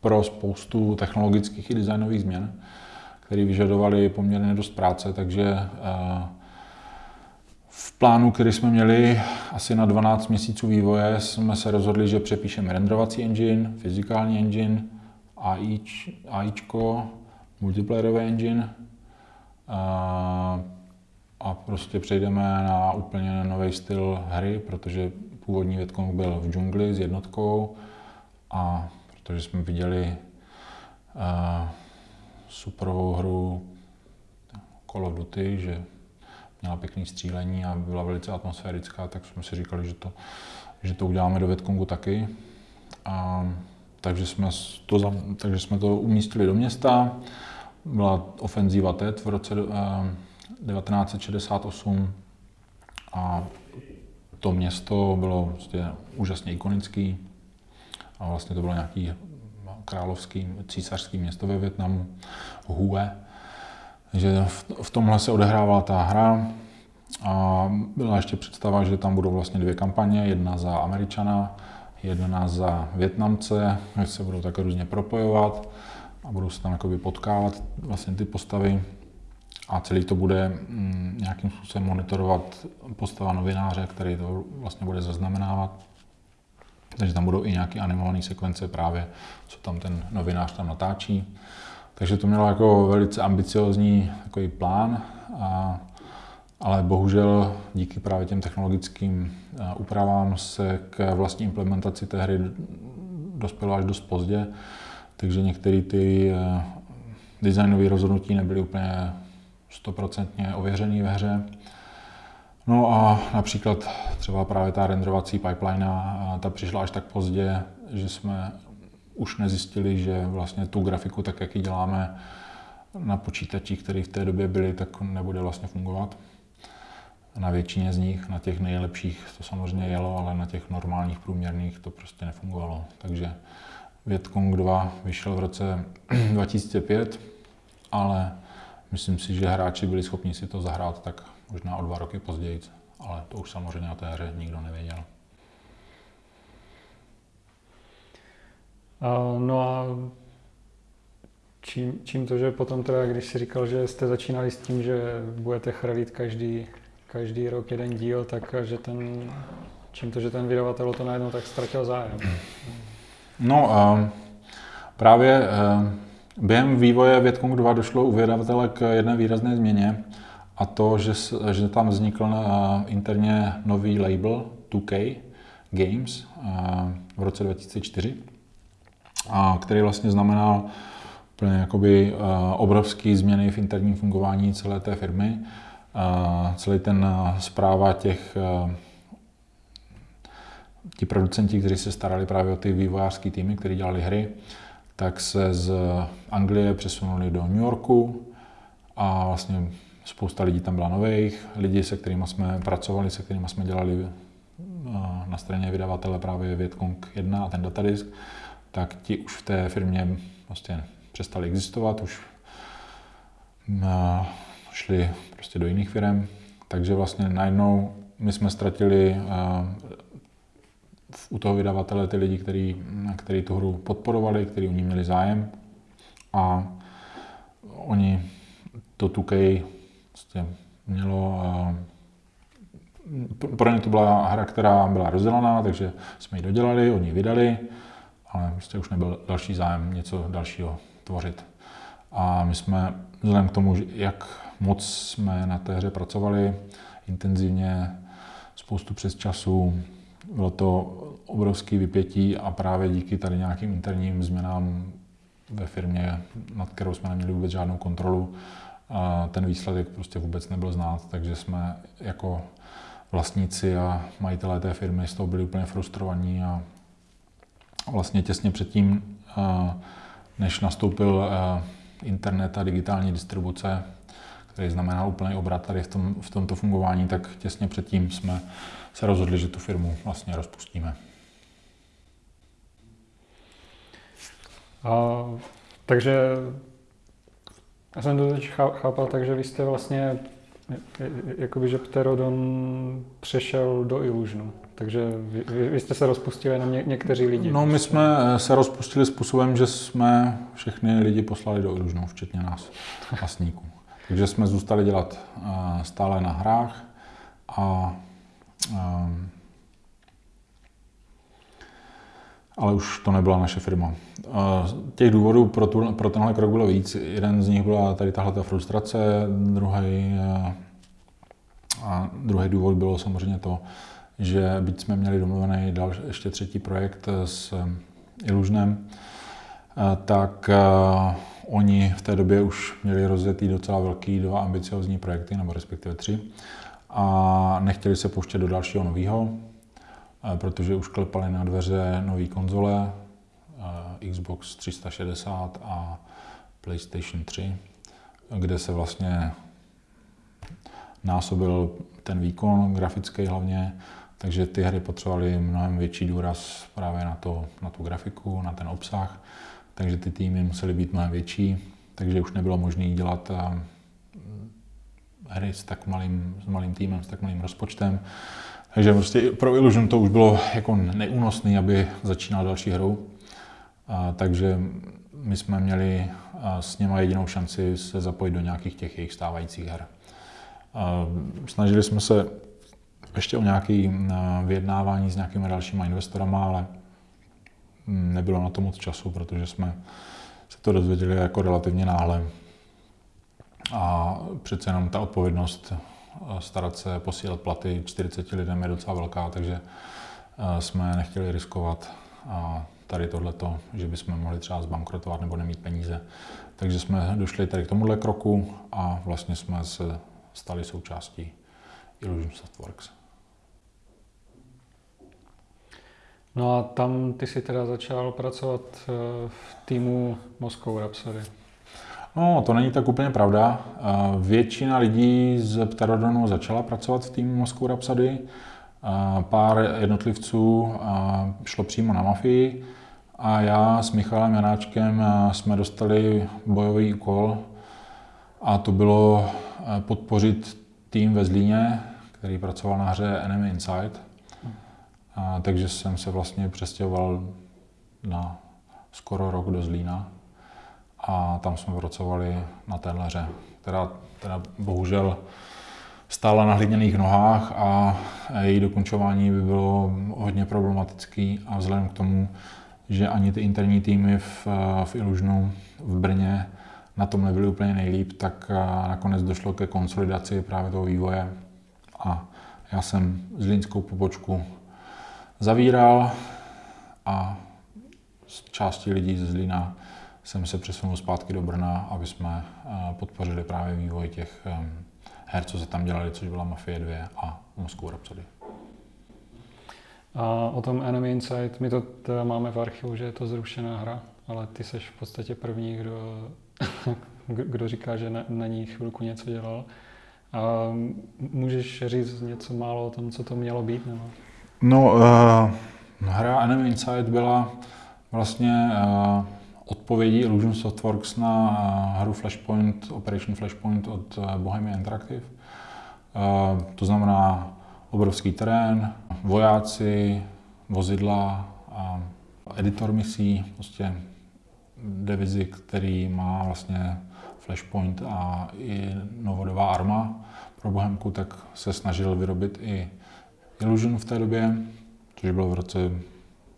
pro spoustu technologických i designových změn, které vyžadovaly poměrně dost práce, takže uh, v plánu, který jsme měli asi na 12 měsíců vývoje, jsme se rozhodli, že přepíšeme renderovací engine, fyzikální engine, AIčko, multiplayerový engine, a prostě přejdeme na úplně nový styl hry, protože původní Větkong byl v džungli s jednotkou a protože jsme viděli uh, superovou hru Call of Duty, že měla pěkný střílení a byla velice atmosférická, tak jsme si říkali, že to, že to uděláme do Větkongu taky. A, takže, jsme to, takže jsme to umístili do města. Byla ofenzíva TET v roce 1968 a to město bylo vlastně úžasně ikonický a vlastně to bylo nějaký královský, císařský město ve Větnamu, Hue. Takže v tomhle se odehrávala ta hra a byla ještě představa, že tam budou vlastně dvě kampaně, jedna za Američana, jedna za Větnamce, že se budou tak různě propojovat a budou se tam jakoby potkávat vlastně ty postavy a celý to bude mm, nějakým způsobem monitorovat postava novináře, který to vlastně bude zaznamenávat. Takže tam budou i nějaké animované sekvence právě, co tam ten novinář tam natáčí. Takže to mělo jako velice ambiciozní takový plán, a, ale bohužel díky právě těm technologickým úpravám se k vlastní implementaci té hry dospělo až dost pozdě, takže některé ty designové rozhodnutí nebyly úplně stoprocentně ověřený ve hře. No a například třeba právě ta renderovací pipeline, ta přišla až tak pozdě, že jsme už nezjistili, že vlastně tu grafiku, tak jak ji děláme na počítačích, které v té době byly, tak nebude vlastně fungovat. Na většině z nich, na těch nejlepších to samozřejmě jelo, ale na těch normálních průměrných to prostě nefungovalo. Takže Vietcong 2 vyšel v roce 2005, ale myslím si, že hráči byli schopni si to zahrát tak možná o dva roky později, ale to už samozřejmě o té hře nikdo nevěděl. No a čím, čím to, že potom teda, když si říkal, že jste začínali s tím, že budete chrlit každý, každý rok jeden díl, tak že ten, čím to, že ten vydavatel to najednou tak ztratil zájem? No, uh, právě uh, během vývoje Větkong 2 došlo u vydavatele k jedné výrazné změně a to, že, že tam vznikl interně nový label 2K Games uh, v roce 2004 a který vlastně znamenal úplně jakoby uh, obrovský změny v interním fungování celé té firmy. Uh, celý ten uh, zpráva těch ti producenti, kteří se starali právě o ty vývojářské týmy, kteří dělali hry, tak se z Anglie přesunuli do New Yorku a vlastně spousta lidí tam byla nových, lidi, se kterými jsme pracovali, se kterými jsme dělali na straně vydavatele právě Vietkong 1 a ten datadisk, tak ti už v té firmě vlastně přestali existovat, už šli prostě do jiných firm, takže vlastně najednou my jsme ztratili u toho vydavatele ty lidi, který, který tu hru podporovali, kteří u ní měli zájem. A oni to 2K prostě mělo pro ně to byla hra, která byla rozdělaná, takže jsme ji dodělali, oni ji vydali, ale prostě už nebyl další zájem něco dalšího tvořit. A my jsme, vzhledem k tomu, jak moc jsme na té hře pracovali, intenzivně, spoustu přes času, bylo to obrovské vypětí a právě díky tady nějakým interním změnám ve firmě, nad kterou jsme neměli vůbec žádnou kontrolu, ten výsledek prostě vůbec nebyl znát, takže jsme jako vlastníci a majitelé té firmy z toho byli úplně frustrovaní a vlastně těsně předtím, než nastoupil internet a digitální distribuce, který znamená úplný obrat tady v, tom, v tomto fungování, tak těsně předtím jsme se rozhodli, že tu firmu vlastně rozpustíme. A, takže já jsem to teď chápal tak, že vy jste vlastně, jakoby, že Pterodon přešel do Illusionu. Takže vy, vy jste se rozpustili jenom ně, někteří lidi. No, my jsme eh, se rozpustili způsobem, že jsme všechny lidi poslali do Illusionu, včetně nás, vlastníků. Takže jsme zůstali dělat eh, stále na hrách a Ehm, ale už to nebyla naše firma. Těch důvodů pro, tu, pro tenhle krok bylo víc. Jeden z nich byla tady tahle ta frustrace, druhý, eh, A druhý důvod bylo samozřejmě to, že byť jsme měli domluvený dal ještě třetí projekt s Illusionem, tak oni v té době už měli rozjetý docela velký dva ambiciozní projekty, nebo respektive tři, a nechtěli se pouštět do dalšího nového, protože už klepali na dveře nové konzole, Xbox 360 a PlayStation 3, kde se vlastně násobil ten výkon grafický hlavně, takže ty hry potřebovaly mnohem větší důraz právě na, to, na tu grafiku, na ten obsah, takže ty týmy musely být mnohem větší, takže už nebylo možné dělat eh, hry s tak malým, s malým týmem, s tak malým rozpočtem. Takže prostě pro Illusion to už bylo jako neúnosné, aby začínal další hru. A, takže my jsme měli s něma jedinou šanci se zapojit do nějakých těch jejich stávajících her. A snažili jsme se ještě o nějaké vyjednávání s nějakými dalšíma investorama, ale nebylo na to moc času, protože jsme se to dozvěděli jako relativně náhle. A přece jenom ta odpovědnost starat se posílat platy 40 lidem je docela velká, takže jsme nechtěli riskovat tady tohleto, že bychom mohli třeba zbankrotovat nebo nemít peníze. Takže jsme došli tady k tomuhle kroku a vlastně jsme se stali součástí Illusion Softworks. No a tam ty si teda začal pracovat eh, v týmu Moscow Rhapsody. No, to není tak úplně pravda. Eh, většina lidí z Pterodonu začala pracovat v týmu Moscow Rhapsody. Eh, pár jednotlivců šlo přímo na mafii a já s Michalem Janáčkem jsme dostali bojový úkol a to bylo podpořit tým ve Zlíně, který pracoval na hře Enemy Inside. A, takže jsem se vlastně přestěhoval na skoro rok do Zlína. A tam jsme pracovali na téhle hře, která teda bohužel stála na hliněných nohách a její dokončování by bylo hodně problematický a vzhledem k tomu, že ani ty interní týmy v, v Illusionu v Brně na tom nebyly úplně nejlíp, tak nakonec došlo ke konsolidaci právě toho vývoje. A já jsem zlínskou pobočku zavíral a s částí lidí ze Zlína jsem se přesunul zpátky do Brna, aby jsme podpořili právě vývoj těch her, co se tam dělali, což byla Mafie 2 a Moscow Rhapsody. A o tom Enemy Inside, my to teda máme v archivu, že je to zrušená hra, ale ty seš v podstatě první, kdo, kdo říká, že na, na ní chvilku něco dělal. A můžeš říct něco málo o tom, co to mělo být? Nebo? No, uh, hra Enemy Inside byla vlastně uh, odpovědí Illusion Softworks na uh, hru Flashpoint, Operation Flashpoint od uh, Bohemia Interactive. Uh, to znamená obrovský terén, vojáci, vozidla, uh, editor misí, prostě divizi, který má vlastně Flashpoint a i novodová arma pro Bohemku, tak se snažil vyrobit i Illusion v té době, což bylo v roce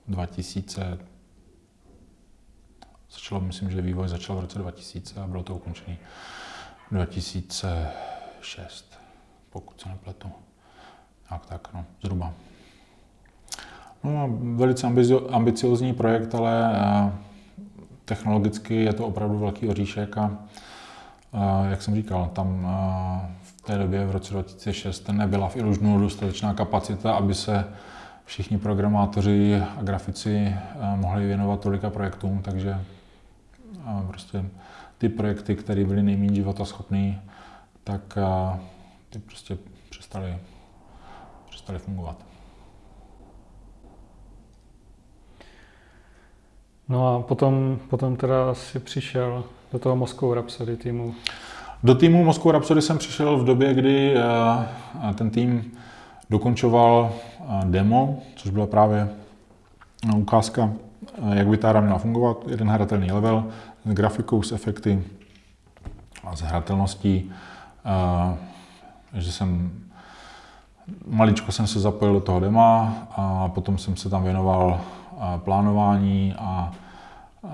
2000. Začalo, myslím, že vývoj začal v roce 2000 a bylo to ukončené 2006, pokud se nepletu. Tak, tak, no, zhruba. No, velice ambiciozní projekt, ale eh, technologicky je to opravdu velký oříšek a jak jsem říkal, tam v té době v roce 2006 nebyla v Illusionu dostatečná kapacita, aby se všichni programátoři a grafici mohli věnovat tolika projektům, takže prostě ty projekty, které byly nejméně životaschopné, tak ty prostě přestaly, přestaly fungovat. No a potom, potom teda si přišel do toho Moscow Rhapsody týmu. Do týmu Moscow Rhapsody jsem přišel v době, kdy eh, ten tým dokončoval eh, demo, což byla právě eh, ukázka, jak by ta hra měla fungovat. Jeden hratelný level s grafikou, s efekty a s hratelností. že jsem maličko jsem se zapojil do toho dema a potom jsem se tam věnoval plánování a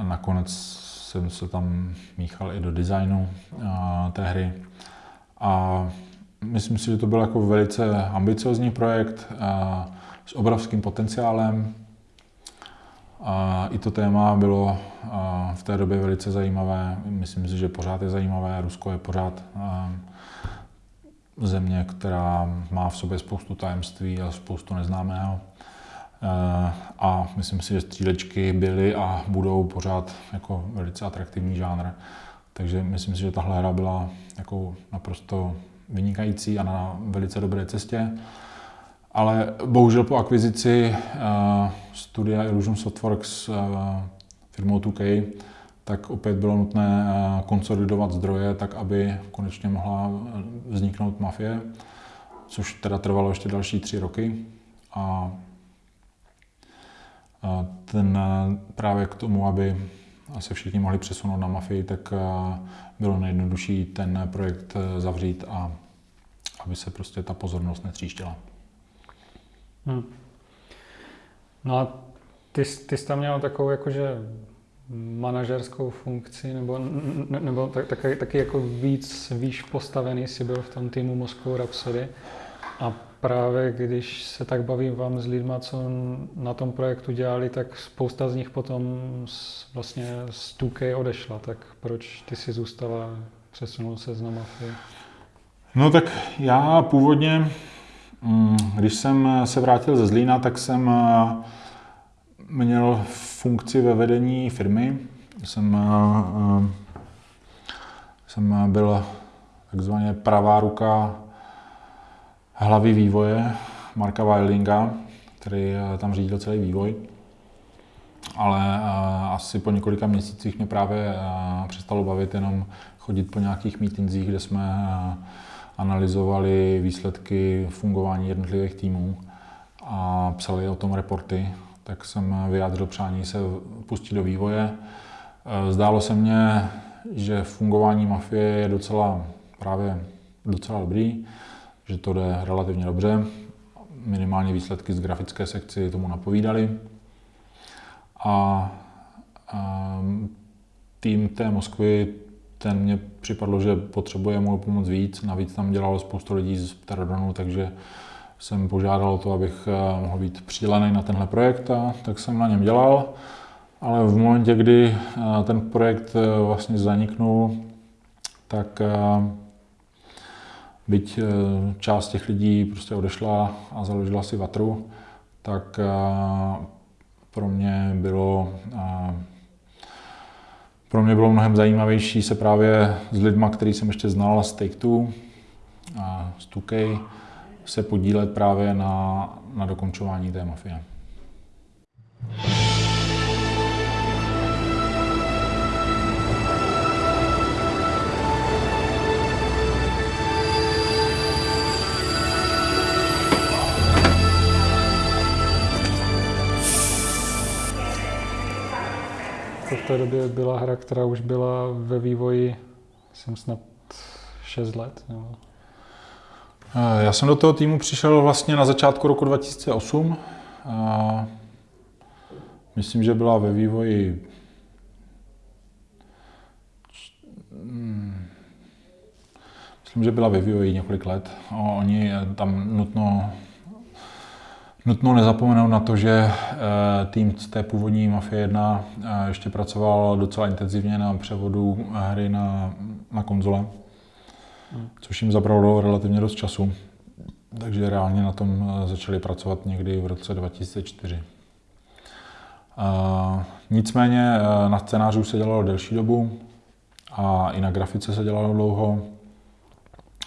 nakonec jsem se tam míchal i do designu té hry. A myslím si, že to byl jako velice ambiciozní projekt a s obrovským potenciálem. A I to téma bylo v té době velice zajímavé. Myslím si, že pořád je zajímavé. Rusko je pořád země, která má v sobě spoustu tajemství a spoustu neznámého. A myslím si, že střílečky byly a budou pořád jako velice atraktivní žánr. Takže myslím si, že tahle hra byla jako naprosto vynikající a na velice dobré cestě. Ale bohužel po akvizici uh, studia Illusion Softworks uh, firmou 2K, tak opět bylo nutné uh, konsolidovat zdroje tak, aby konečně mohla vzniknout mafie, což teda trvalo ještě další tři roky. A ten právě k tomu, aby se všichni mohli přesunout na mafii, tak bylo nejjednodušší ten projekt zavřít a aby se prostě ta pozornost netříštila. Hmm. No a ty, ty jsi tam měl takovou jakože manažerskou funkci, nebo, nebo tak, taky, taky jako víc výš postavený si byl v tom týmu Moscow Rhapsody. A právě když se tak bavím vám s lidma, co na tom projektu dělali, tak spousta z nich potom z, vlastně z 2K odešla. Tak proč ty si zůstala, přesunul se z na mafii? No tak já původně, mm, když jsem se vrátil ze Zlína, tak jsem eh, měl funkci ve vedení firmy. Jsem, eh, eh, jsem byl takzvaně pravá ruka hlavy vývoje Marka Wildinga, který tam řídil celý vývoj. Ale asi po několika měsících mě právě přestalo bavit jenom chodit po nějakých meetingsích, kde jsme analyzovali výsledky fungování jednotlivých týmů a psali o tom reporty, tak jsem vyjádřil přání se pustit do vývoje. Zdálo se mně, že fungování mafie je docela právě docela dobrý, že to jde relativně dobře. Minimálně výsledky z grafické sekci tomu napovídaly. A, a tým té Moskvy ten mě připadlo, že potřebuje mu pomoc víc. Navíc tam dělalo spoustu lidí z Pterodonu, takže jsem požádal o to, abych eh, mohl být přidělený na tenhle projekt a tak jsem na něm dělal. Ale v momentě, kdy eh, ten projekt eh, vlastně zaniknul, tak byť část těch lidí prostě odešla a založila si Vatru, tak pro mě bylo pro mě bylo mnohem zajímavější se právě s lidma, který jsem ještě znal z Take-Two a z 2K, se podílet právě na, na dokončování té mafie. To v té době byla hra, která už byla ve vývoji, jsem snad 6 let. Nebo... Eh, já jsem do toho týmu přišel vlastně na začátku roku 2008. A myslím, že byla ve vývoji hmm, Myslím, že byla ve vývoji několik let. Oni tam nutno Nutno nezapomenout na to, že eh, tým z té původní Mafie 1 eh, ještě pracoval docela intenzivně na převodu hry na, na konzole, což jim zabralo relativně dost času. Takže reálně na tom eh, začali pracovat někdy v roce 2004. Nicméně na scénáři už se dělalo delší dobu a i na grafice se dělalo dlouho,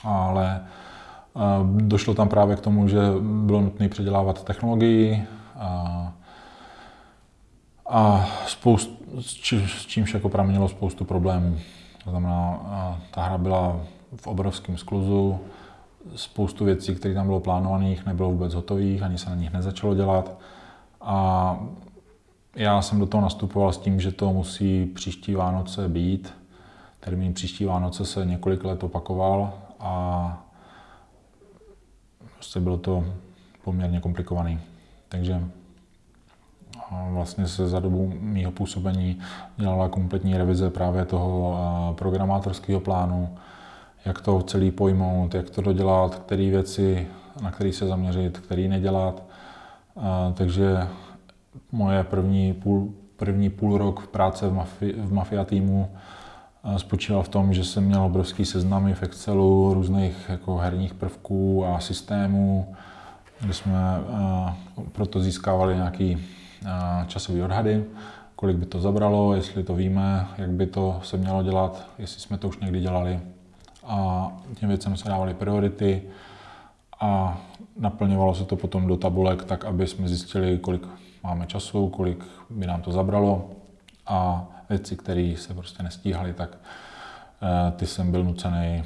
ale Došlo tam právě k tomu, že bylo nutné předělávat technologii a, a spoust, s čímž jako pramenilo spoustu problémů. To znamená, ta hra byla v obrovském skluzu, spoustu věcí, které tam bylo plánovaných, nebylo vůbec hotových, ani se na nich nezačalo dělat. A já jsem do toho nastupoval s tím, že to musí příští Vánoce být. Termín příští Vánoce se několik let opakoval a prostě bylo to poměrně komplikovaný. Takže vlastně se za dobu mého působení dělala kompletní revize právě toho programátorského plánu, jak to celý pojmout, jak to dodělat, které věci, na které se zaměřit, které nedělat. Takže moje první půl, první půl rok práce v, mafi, v Mafia týmu spočíval v tom, že jsem měl obrovský seznamy v Excelu různých jako herních prvků a systémů, kde jsme proto získávali nějaký časový odhady, kolik by to zabralo, jestli to víme, jak by to se mělo dělat, jestli jsme to už někdy dělali. A těm věcem se dávaly priority a naplňovalo se to potom do tabulek tak, aby jsme zjistili, kolik máme času, kolik by nám to zabralo a věci, které se prostě nestíhaly, tak eh, ty jsem byl nucený,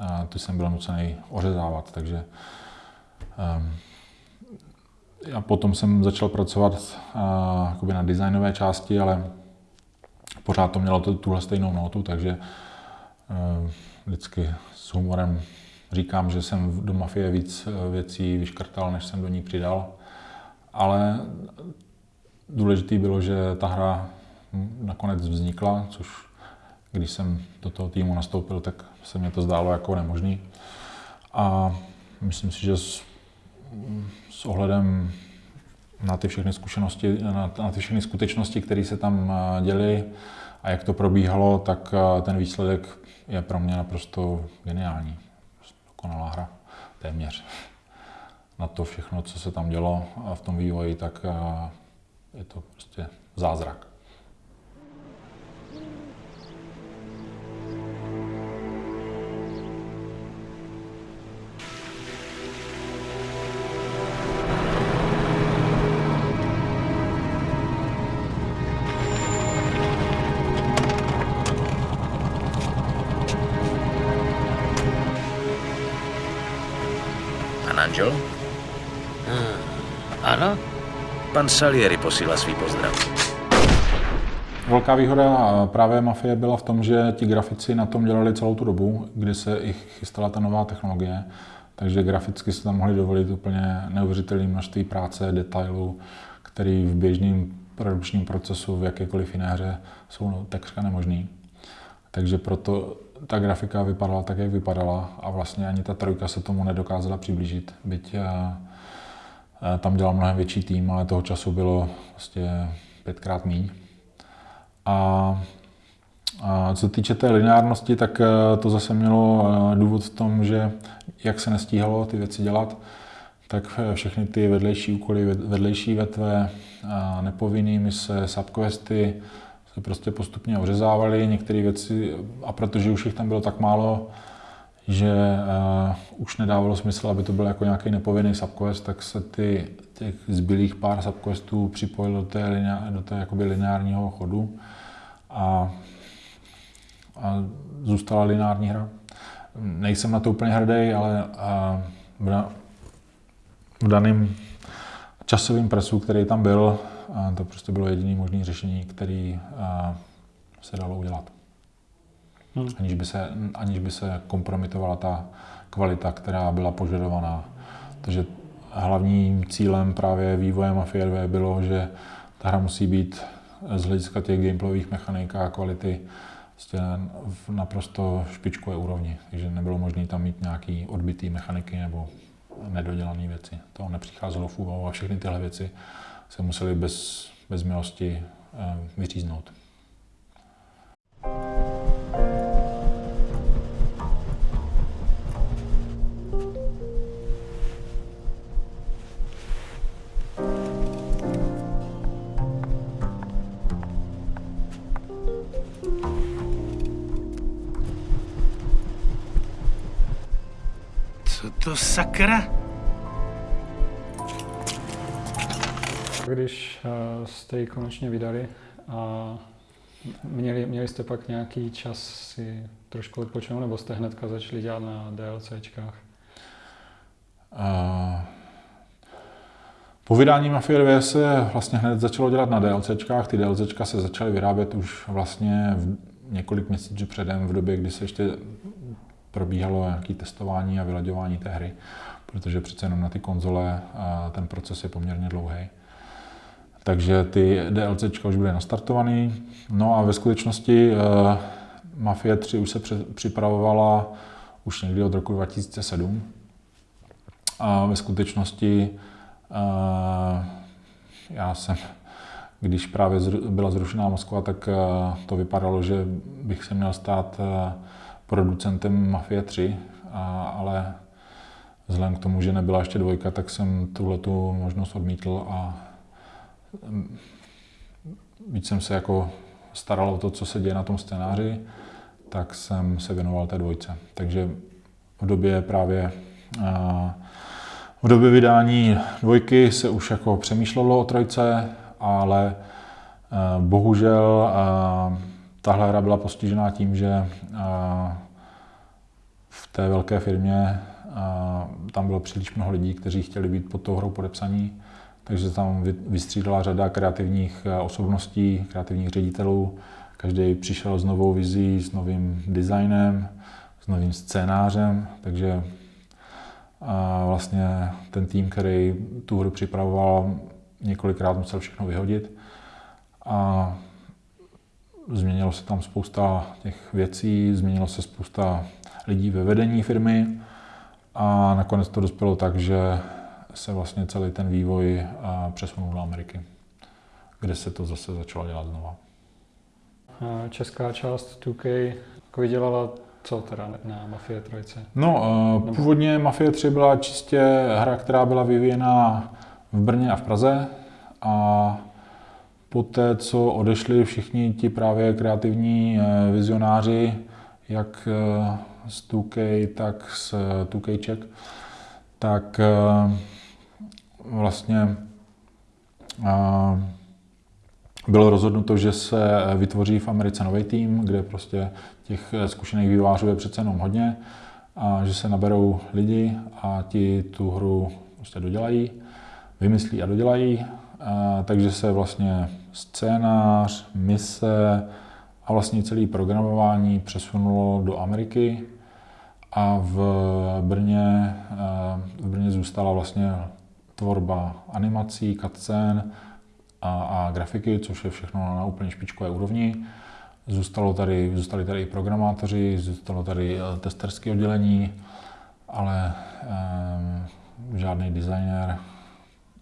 eh, ty jsem byl nucený ořezávat, takže a potom jsem začal pracovat uh, na designové části, ale pořád to mělo tuhle stejnou notu, takže vždycky s humorem říkám, že jsem do mafie víc věcí vyškrtal, než jsem do ní přidal. Ale důležité bylo, že ta hra nakonec vznikla, což když jsem do toho týmu nastoupil, tak se mě to zdálo jako nemožný. A myslím si, že s ohledem na ty všechny zkušenosti, na, na ty všechny skutečnosti, které se tam eh, děly a jak to probíhalo, tak eh, ten výsledek je pro mě naprosto geniální. Dokonalá hra, téměř. Na to všechno, co se tam dělo v tom vývoji, tak eh, je to prostě zázrak. Pan Salieri posílá svý pozdrav. Velká výhoda právě Mafie byla v tom, že ti grafici na tom dělali celou tu dobu, kdy se i chystala ta nová technologie, takže graficky se tam mohli dovolit úplně neuvěřitelné množství práce, detailů, který v běžném produkčním procesu v jakékoliv jiné hře jsou takřka nemožný. Takže proto ta grafika vypadala tak, jak vypadala a vlastně ani ta trojka se tomu nedokázala přiblížit, byť eh, tam dělal mnohem větší tým, ale toho času bylo vlastně pětkrát míň. A, a co se týče té lineárnosti, tak eh, to zase mělo důvod v tom, že jak se nestíhalo ty věci dělat, tak všechny ty vedlejší úkoly, vedlejší vetve, nepovinný mise, subquesty, se prostě postupně ořezávali některé věci a protože už jich tam bylo tak málo, že uh, už nedávalo smysl, aby to byl jako nějaký nepovinný subquest, tak se ty, těch zbylých pár subquestů připojil do té, linea, do té jakoby lineárního chodu a, a zůstala lineární hra. Nejsem na to úplně hrdý, ale uh, v daném časovém presu, který tam byl, a to prostě bylo jediné možné řešení, které se dalo udělat. Hmm. Aniž, by se, aniž by se kompromitovala ta kvalita, která byla požadovaná. Takže hlavním cílem právě vývoje Mafia 2 bylo, že ta hra musí být z hlediska těch gameplayových mechanik a kvality prostě v naprosto špičkové úrovni. Takže nebylo možné tam mít nějaký odbitý mechaniky nebo nedodělané věci. To nepřicházelo v úvahu a všechny tyhle věci se museli bez, bez milosti eh, vyříznout. To sakra? Když uh, jste ji konečně vydali a měli, měli jste pak nějaký čas si trošku odpočinout, nebo jste hnedka začali dělat na DLCčkách? Uh, po vydání Mafia 2 se vlastně hned začalo dělat na DLCčkách. Ty DLCčka se začaly vyrábět už vlastně v několik měsíců předem, v době, kdy se ještě probíhalo nějaké testování a vylaďování té hry, protože přece jenom na ty konzole ten proces je poměrně dlouhý. Takže ty DLCčka už byly nastartované. No a ve skutečnosti uh, Mafia 3 už se připravovala už někdy od roku 2007. A ve skutečnosti já jsem, když právě byla zrušená Moskva, tak to vypadalo, že bych se měl stát producentem Mafie 3, ale vzhledem k tomu, že nebyla ještě dvojka, tak jsem tuhle tu možnost odmítl a mm, víc jsem se jako staral o to, co se děje na tom scénáři, tak jsem se věnoval té dvojce. Takže v době právě v době vydání dvojky se už jako přemýšlelo o trojce, ale bohužel tahle hra byla postižená tím, že v té velké firmě tam bylo příliš mnoho lidí, kteří chtěli být pod tou hrou podepsaní, takže tam vystřídala řada kreativních e, osobností, kreativních ředitelů. Každý přišel s novou vizí, s novým designem, s novým scénářem, takže vlastně ten tým, který tu hru připravoval, několikrát musel všechno vyhodit. A změnilo se tam spousta těch věcí, změnilo se spousta lidí ve vedení firmy a nakonec to dospělo tak, že se vlastně celý ten vývoj přesunul do Ameriky, kde se to zase začalo dělat znova. Česká část 2K jako vydělala co teda na Mafie 3? No, uh, původně Mafie 3 byla čistě hra, která byla vyvíjena v Brně a v Praze a poté, co odešli všichni ti právě kreativní uh, vizionáři, jak uh, z 2K, tak z 2K Czech, tak vlastně bylo rozhodnuto, že se vytvoří v Americe nový tým, kde prostě těch zkušených vývářů je přece jenom hodně a že se naberou lidi a ti tu hru prostě dodělají, vymyslí a dodělají. Takže se vlastně scénář, mise a vlastně celé programování přesunulo do Ameriky a v Brně, v Brně zůstala vlastně tvorba animací, cutscén, a, a grafiky, což je všechno na úplně špičkové úrovni. Zůstalo tady, zůstali tady i programátoři, zůstalo tady eh, testerské oddělení, ale eh, žádný designer,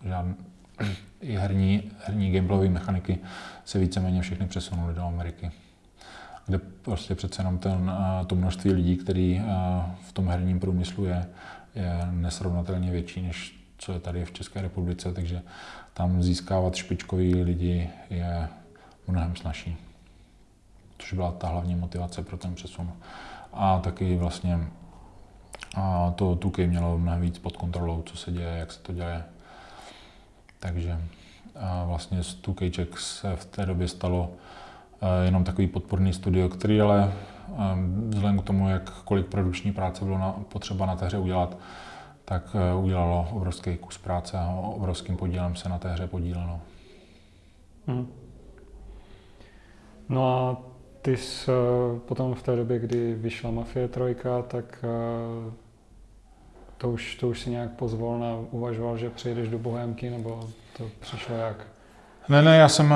žádný, i herní, herní gameplayové mechaniky se víceméně všechny přesunuly do Ameriky, kde prostě přece jenom ten, eh, to množství lidí, který eh, v tom herním průmyslu je, je nesrovnatelně větší, než co je tady v České republice, takže tam získávat špičkový lidi je mnohem snažší. Což byla ta hlavní motivace pro ten přesun. A taky vlastně a to Tukej mělo mnohem víc pod kontrolou, co se děje, jak se to děje. Takže a vlastně z Tukejček se v té době stalo jenom takový podporný studio, který ale vzhledem k tomu, jak kolik produkční práce bylo na, potřeba na té hře udělat, tak eh, udělalo obrovský kus práce a obrovským podílem se na té hře podílelo. Hmm. No a ty jsi potom v té době, kdy vyšla Mafie 3, tak to už, to už si nějak pozvolna uvažoval, že přijedeš do Bohemky, nebo to přišlo jak? Ne, ne, já jsem,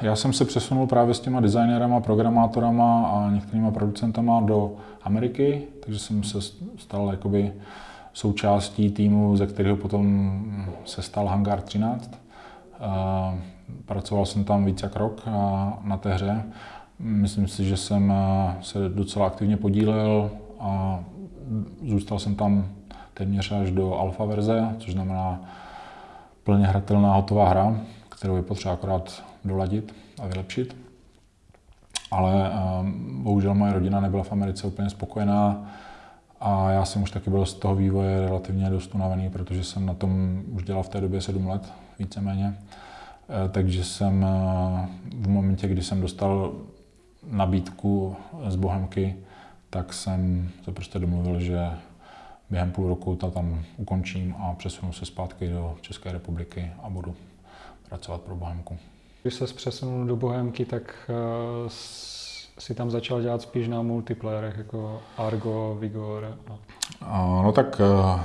já jsem se přesunul právě s těma designérama, programátorama a některýma producentama do Ameriky, takže jsem se stal jakoby součástí týmu, ze kterého potom se stal Hangar 13. Pracoval jsem tam více jak rok na té hře. Myslím si, že jsem se docela aktivně podílel a zůstal jsem tam téměř až do alfa verze, což znamená plně hratelná hotová hra, kterou je potřeba akorát doladit a vylepšit. Ale bohužel moje rodina nebyla v Americe úplně spokojená a já jsem už taky byl z toho vývoje relativně dost unavený, protože jsem na tom už dělal v té době sedm let, víceméně. Eh, takže jsem eh, v momentě, kdy jsem dostal nabídku z Bohemky, tak jsem se prostě domluvil, že během půl roku to tam ukončím a přesunu se zpátky do České republiky a budu pracovat pro Bohemku. Když se přesunul do Bohemky, tak uh, si tam začal dělat spíš na multiplayerech, jako Argo, Vigor. A... No tak uh,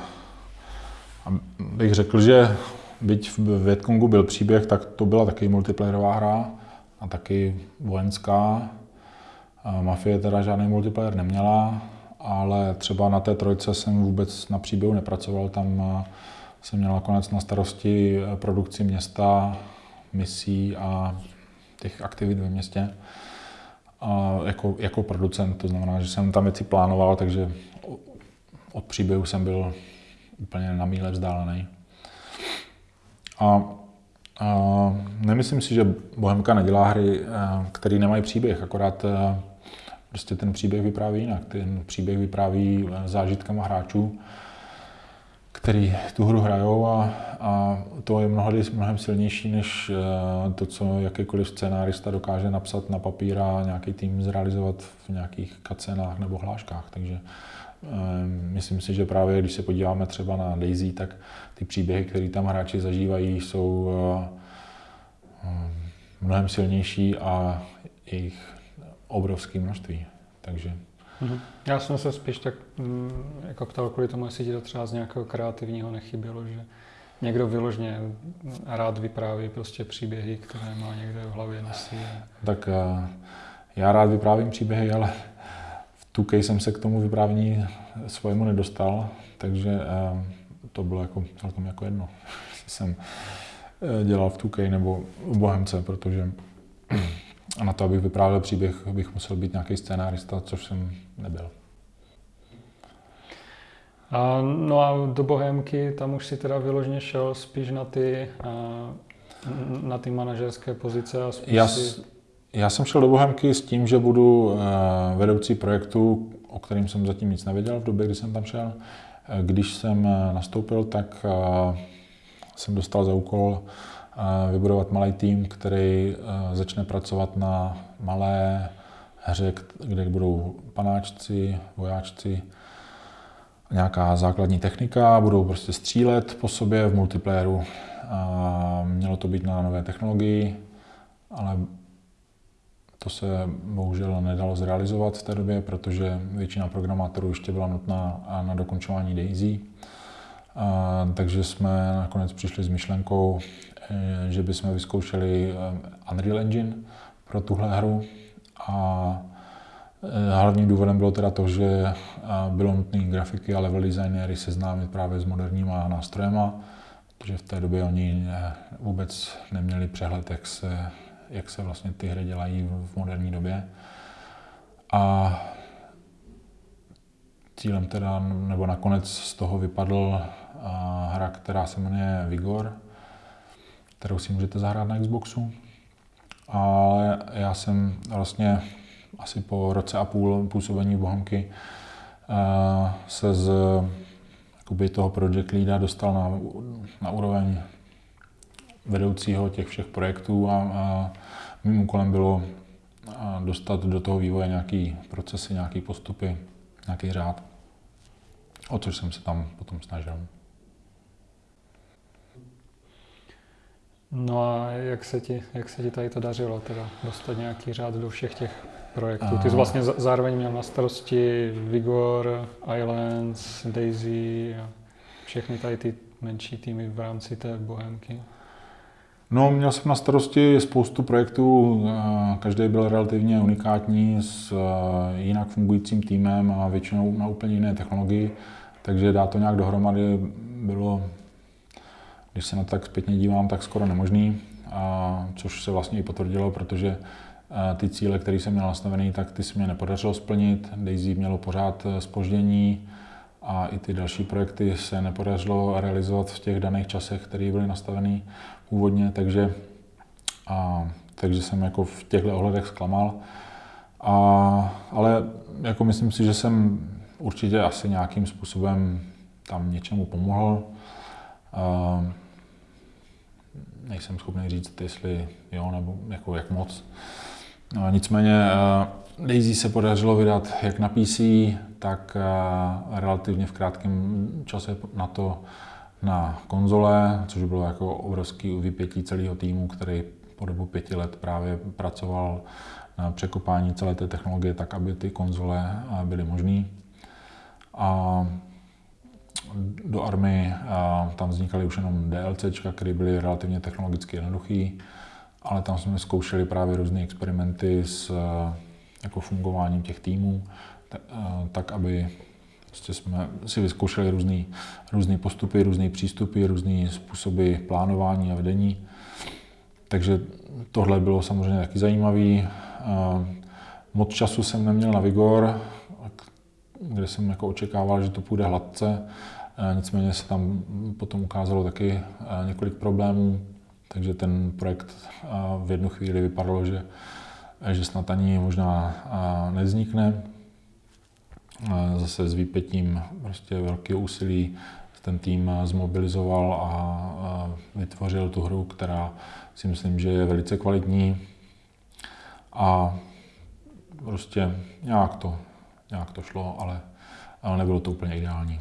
bych řekl, že byť v Vietkongu byl příběh, tak to byla taky multiplayerová hra a taky vojenská. A Mafie teda žádný multiplayer neměla, ale třeba na té trojce jsem vůbec na příběhu nepracoval, tam eh, jsem měl nakonec na starosti eh, produkci města, misí a těch aktivit ve městě. A jako, jako producent, to znamená, že jsem tam věci plánoval, takže od příběhu jsem byl úplně na míle vzdálený. A, a nemyslím si, že Bohemka nedělá hry, které nemají příběh, akorát prostě ten příběh vypráví jinak. Ten příběh vypráví zážitkama hráčů, který tu hru hrajou a, a to je mnohdy mnohem silnější než to, co jakýkoliv scénárista dokáže napsat na papír a nějaký tým zrealizovat v nějakých kacenách nebo hláškách. Takže Ehm, myslím si, že právě když se podíváme třeba na Daisy, tak ty příběhy, které tam hráči zažívají, jsou eh, mnohem silnější a jejich obrovské množství. Takže mhm. já jsem se spíš tak mm, jako ptal kvůli tomu, jestli ti to třeba z nějakého kreativního nechybělo, že někdo vyložně rád vypráví prostě příběhy, které má někde v hlavě nosí. Tak eh, já rád vyprávím příběhy, ale 2K jsem se k tomu vyprávění svojemu nedostal, takže eh, to bylo jako celkem jako jedno, jsem eh, dělal v 2K nebo v Bohemce, protože a na to, abych vyprávěl příběh, bych musel být nějaký scénárista, což jsem nebyl. A, no a do Bohemky, tam už si teda vyloženě šel spíš na ty, na ty manažerské pozice a spíš Já, si... Já jsem šel do Bohemky s tím, že budu eh, vedoucí projektu, o kterým jsem zatím nic nevěděl v době, kdy jsem tam šel. Eh, když jsem eh, nastoupil, tak jsem dostal za úkol vybudovat malý tým, který začne pracovat na malé hře, kde budou panáčci, vojáčci, nějaká základní technika, budou prostě střílet po sobě v multiplayeru. Mělo to být na nové technologii, ale to se bohužel nedalo zrealizovat v té době, protože většina programátorů ještě byla nutná na dokončování DAISY. A, takže jsme nakonec přišli s myšlenkou, eh, že bychom vyzkoušeli eh, Unreal Engine pro tuhle hru. A eh, hlavním důvodem bylo teda to, že bylo nutné grafiky a level designéry seznámit právě s moderníma nástrojema, protože v té době oni vůbec neměli přehled, jak se jak se vlastně ty hry dělají v moderní době. A cílem teda, nebo nakonec z toho vypadl hra, která se jmenuje Vigor, kterou si můžete zahrát na Xboxu. Ale já jsem vlastně asi po roce a půl působení v Bohemky se z jakoby toho project leada dostal na, na úroveň vedoucího těch všech projektů a, a mým úkolem bylo dostat do toho vývoje nějaký procesy, nějaký postupy, nějaký řád, o což jsem se tam potom snažil. No a jak se ti, jak se ti tady to dařilo, teda dostat nějaký řád do všech těch projektů? Ty jsi vlastně zároveň měl na starosti Vigor, Islands, Daisy a všechny tady ty menší týmy v rámci té Bohemky. No, měl jsem na starosti spoustu projektů, každý byl relativně unikátní s jinak fungujícím týmem a většinou na úplně jiné technologii, takže dát to nějak dohromady bylo, když se na to tak zpětně dívám, tak skoro nemožný, a což se vlastně i potvrdilo, protože eh, ty cíle, které jsem měl nastavený, tak ty se mě nepodařilo splnit. Daisy mělo pořád spoždění a i ty další projekty se nepodařilo realizovat v těch daných časech, které byly nastavený původně, takže, a, takže jsem jako v těchto ohledech zklamal. A, ale jako myslím si, že jsem určitě asi nějakým způsobem tam něčemu pomohl. A, nejsem schopný říct, jestli jo, nebo jako jak moc. Nicméně Daisy se podařilo vydat jak na PC, tak relativně v krátkém čase na to na konzole, což bylo jako obrovský vypětí celého týmu, který po dobu pěti let právě pracoval na překopání celé té technologie tak, aby ty konzole eh, byly možné. A do army a tam vznikaly už jenom DLC, které byly relativně technologicky jednoduché, ale tam jsme zkoušeli právě různé experimenty s eh, jako fungováním těch týmů. tak aby prostě jsme si vyzkoušeli různé postupy, různé přístupy, různé způsoby plánování a vedení. Takže tohle bylo samozřejmě taky zajímavé. Moc času jsem neměl na Vigor, kde jsem jako očekával, že to půjde hladce. Nicméně se tam potom ukázalo taky několik problémů, takže ten projekt v jednu chvíli vypadalo, že, že snad ani možná nevznikne. Zase s výpětím prostě velké úsilí ten tým zmobilizoval a vytvořil tu hru, která si myslím, že je velice kvalitní a prostě nějak to, nějak to šlo, ale, ale nebylo to úplně ideální.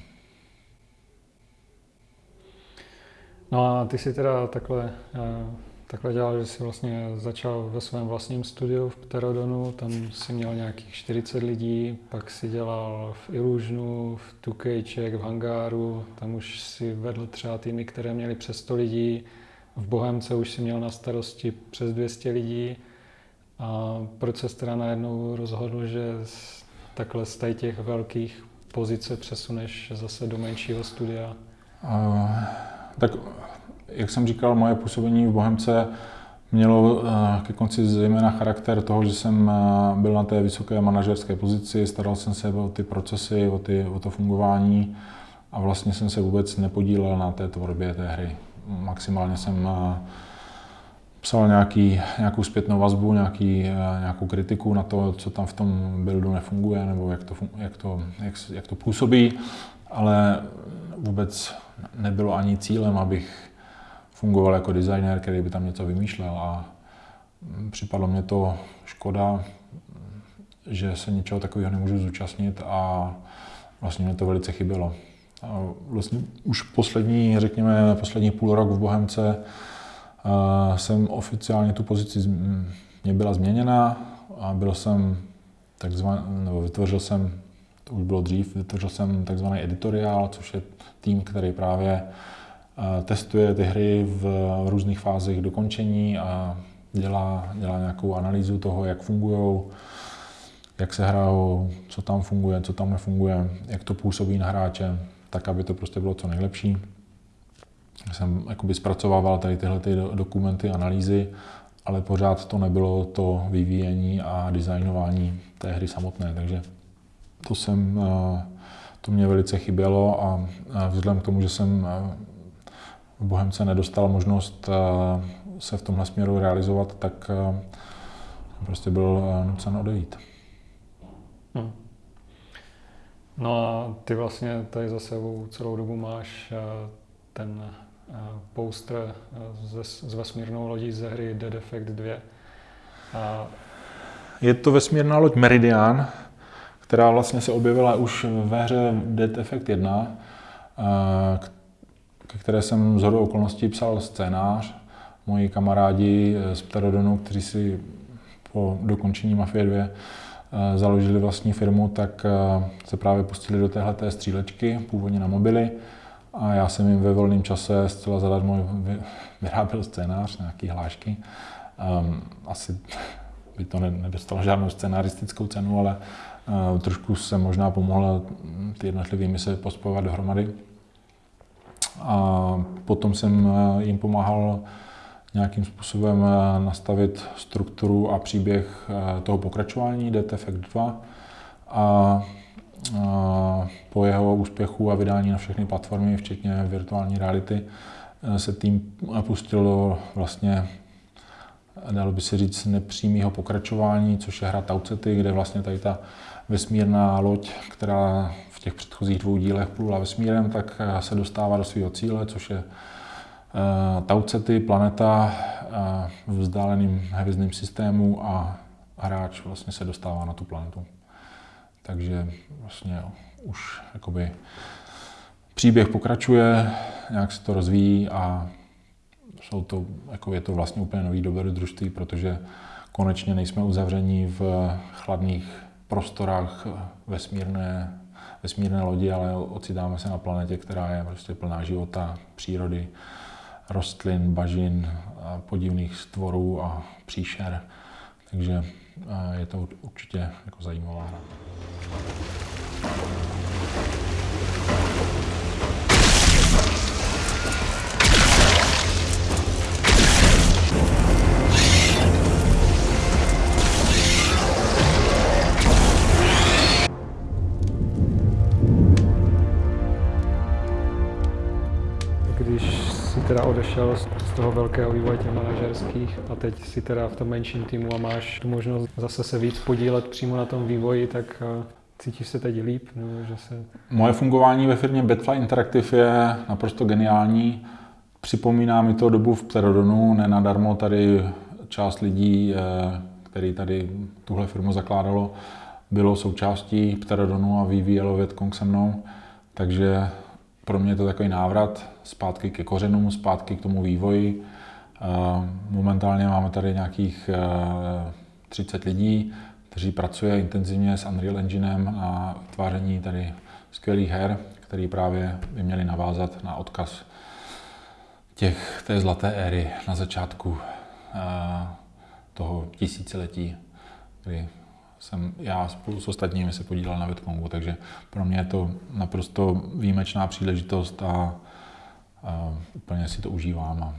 No a ty si teda takhle, eh, takhle dělal, že jsi vlastně začal ve svém vlastním studiu v Pterodonu, tam si měl nějakých 40 lidí, pak si dělal v Illusionu, v Tukejček, v Hangáru, tam už si vedl třeba týmy, které měly přes 100 lidí, v Bohemce už si měl na starosti přes 200 lidí. A proč se teda najednou rozhodl, že takhle z těch velkých pozice přesuneš zase do menšího studia? Uh, tak jak jsem říkal, moje působení v Bohemce mělo ke konci zejména charakter toho, že jsem byl na té vysoké manažerské pozici, staral jsem se o ty procesy, o, ty, o to fungování a vlastně jsem se vůbec nepodílel na té tvorbě té hry. Maximálně jsem eh, psal nějaký, nějakou zpětnou vazbu, nějaký, eh, nějakou kritiku na to, co tam v tom buildu nefunguje, nebo jak to, jak to, jak, jak to působí, ale vůbec nebylo ani cílem, abych fungoval jako designer, který by tam něco vymýšlel a připadlo mě to škoda, že se něčeho takového nemůžu zúčastnit a vlastně mě to velice chybělo. A vlastně už poslední, řekněme, poslední půl rok v Bohemce jsem oficiálně tu pozici mě byla změněna a byl jsem takzvaný, nebo vytvořil jsem, to už bylo dřív, vytvořil jsem takzvaný editoriál, což je tým, který právě testuje ty hry v různých fázích dokončení a dělá, dělá nějakou analýzu toho, jak fungují, jak se hrajou, co tam funguje, co tam nefunguje, jak to působí na hráče tak aby to prostě bylo co nejlepší. Jsem jakoby zpracovával tady tyhle ty dokumenty, analýzy, ale pořád to nebylo to vyvíjení a designování té hry samotné, takže to jsem, eh, to mě velice chybělo a vzhledem k tomu, že jsem eh, v Bohemce nedostal možnost eh, se v tomhle směru realizovat, tak prostě byl nucen odejít. Hmm. No a ty vlastně tady za sebou celou dobu máš ten poster s vesmírnou lodí ze hry Dead Effect 2. A... Je to vesmírná loď Meridian, která vlastně se objevila už ve hře Dead Effect 1, ke které jsem z hodou okolností psal scénář. Moji kamarádi z Pterodonu, kteří si po dokončení Mafie 2 Eh, založili vlastní firmu, tak eh, se právě pustili do téhle střílečky, původně na mobily. A já jsem jim ve volném čase zcela zadarmo vyráběl scénář, nějaký hlášky. Um, asi by to nedostalo žádnou scénaristickou cenu, ale trošku jsem možná pomohl ty jednotlivé mise pospojovat dohromady. A potom jsem jim pomáhal nějakým způsobem eh, nastavit strukturu a příběh eh, toho pokračování Effect 2 a po jeho úspěchu a vydání na všechny platformy, včetně virtuální reality, eh, se tým pustil do vlastně, dalo by se říct, nepřímého pokračování, což je hra Tau City, kde vlastně tady ta vesmírná loď, která v těch předchozích dvou dílech plula vesmírem, tak se dostává do svého cíle, což je Eh, Taucety, planeta eh, v vzdáleném hvězdném systému a hráč vlastně se dostává na tu planetu. Takže vlastně už jakoby příběh pokračuje, nějak se to rozvíjí a jsou to, jako je to vlastně úplně nový dobrodružství, protože konečně nejsme uzavření v chladných prostorách vesmírné, vesmírné lodi, ale ocitáme se na planetě, která je prostě plná života, přírody, rostlin, bažin, podivných stvorů a příšer. takže eh, je to určitě jako zajímavá hra. Teda odešel z toho velkého vývoje těch manažerských a teď si teda v tom menším týmu a máš tu možnost zase se víc podílet přímo na tom vývoji, tak eh, cítíš se teď líp? Nebo že se... Moje fungování ve firmě Betfly Interactive je naprosto geniální. Připomíná mi to dobu v Pterodonu, nenadarmo tady část lidí, eh, který tady tuhle firmu zakládalo, bylo součástí Pterodonu a vyvíjelo Vietkong se mnou. Takže pro mě je to takový návrat zpátky ke kořenům, zpátky k tomu vývoji. Eh, Momentálně máme tady nějakých eh, 30 lidí, kteří pracuje intenzivně s Unreal Enginem na tváření tady skvělých her, které právě by měly navázat na odkaz těch, té zlaté éry na začátku eh, toho tisíciletí, kdy jsem já spolu s ostatními se podílel na Vitkongu, takže pro mě je to naprosto výjimečná příležitost a, a úplně si to užívám. A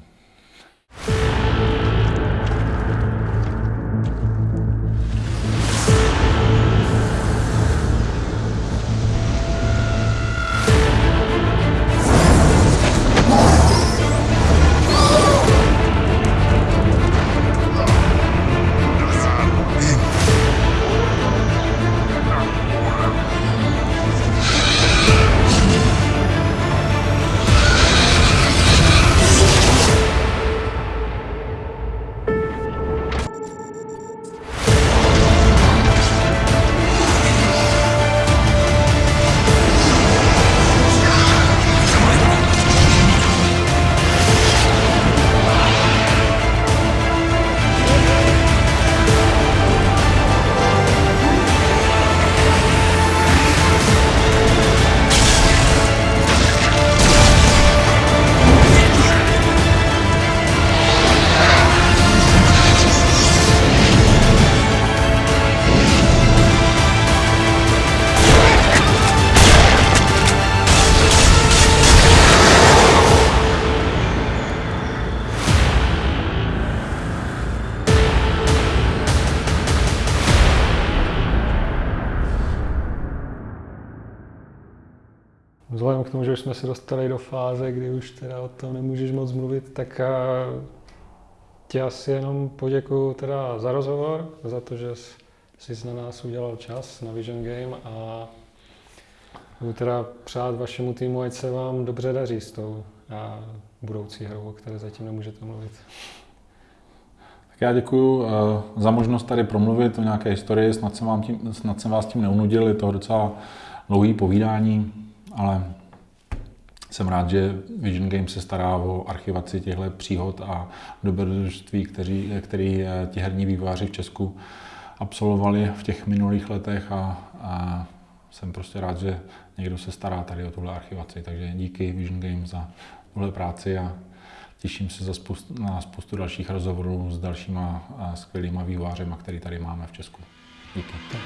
se dostali do fáze, kdy už teda o tom nemůžeš moc mluvit, tak eh, ti asi jenom poděkuju teda za rozhovor, za to, že jsi na nás udělal čas na Vision Game a budu teda přát vašemu týmu, ať se vám dobře daří s tou a budoucí hrou, o které zatím nemůžete mluvit. Tak já děkuji uh, za možnost tady promluvit o nějaké historii, snad jsem, vám tím, snad jsem vás tím neunudil, je to docela dlouhý povídání, ale jsem rád, že Vision Games se stará o archivaci těchto příhod a dobrodružství, který, který eh, ti herní vývojáři v Česku absolvovali v těch minulých letech a, a jsem prostě rád, že někdo se stará tady o tuhle archivaci. Takže díky Vision Games za tuhle práci a těším se za spoustu, na spoustu dalších rozhovorů s dalšíma a skvělýma vývojářema, který tady máme v Česku. Díky.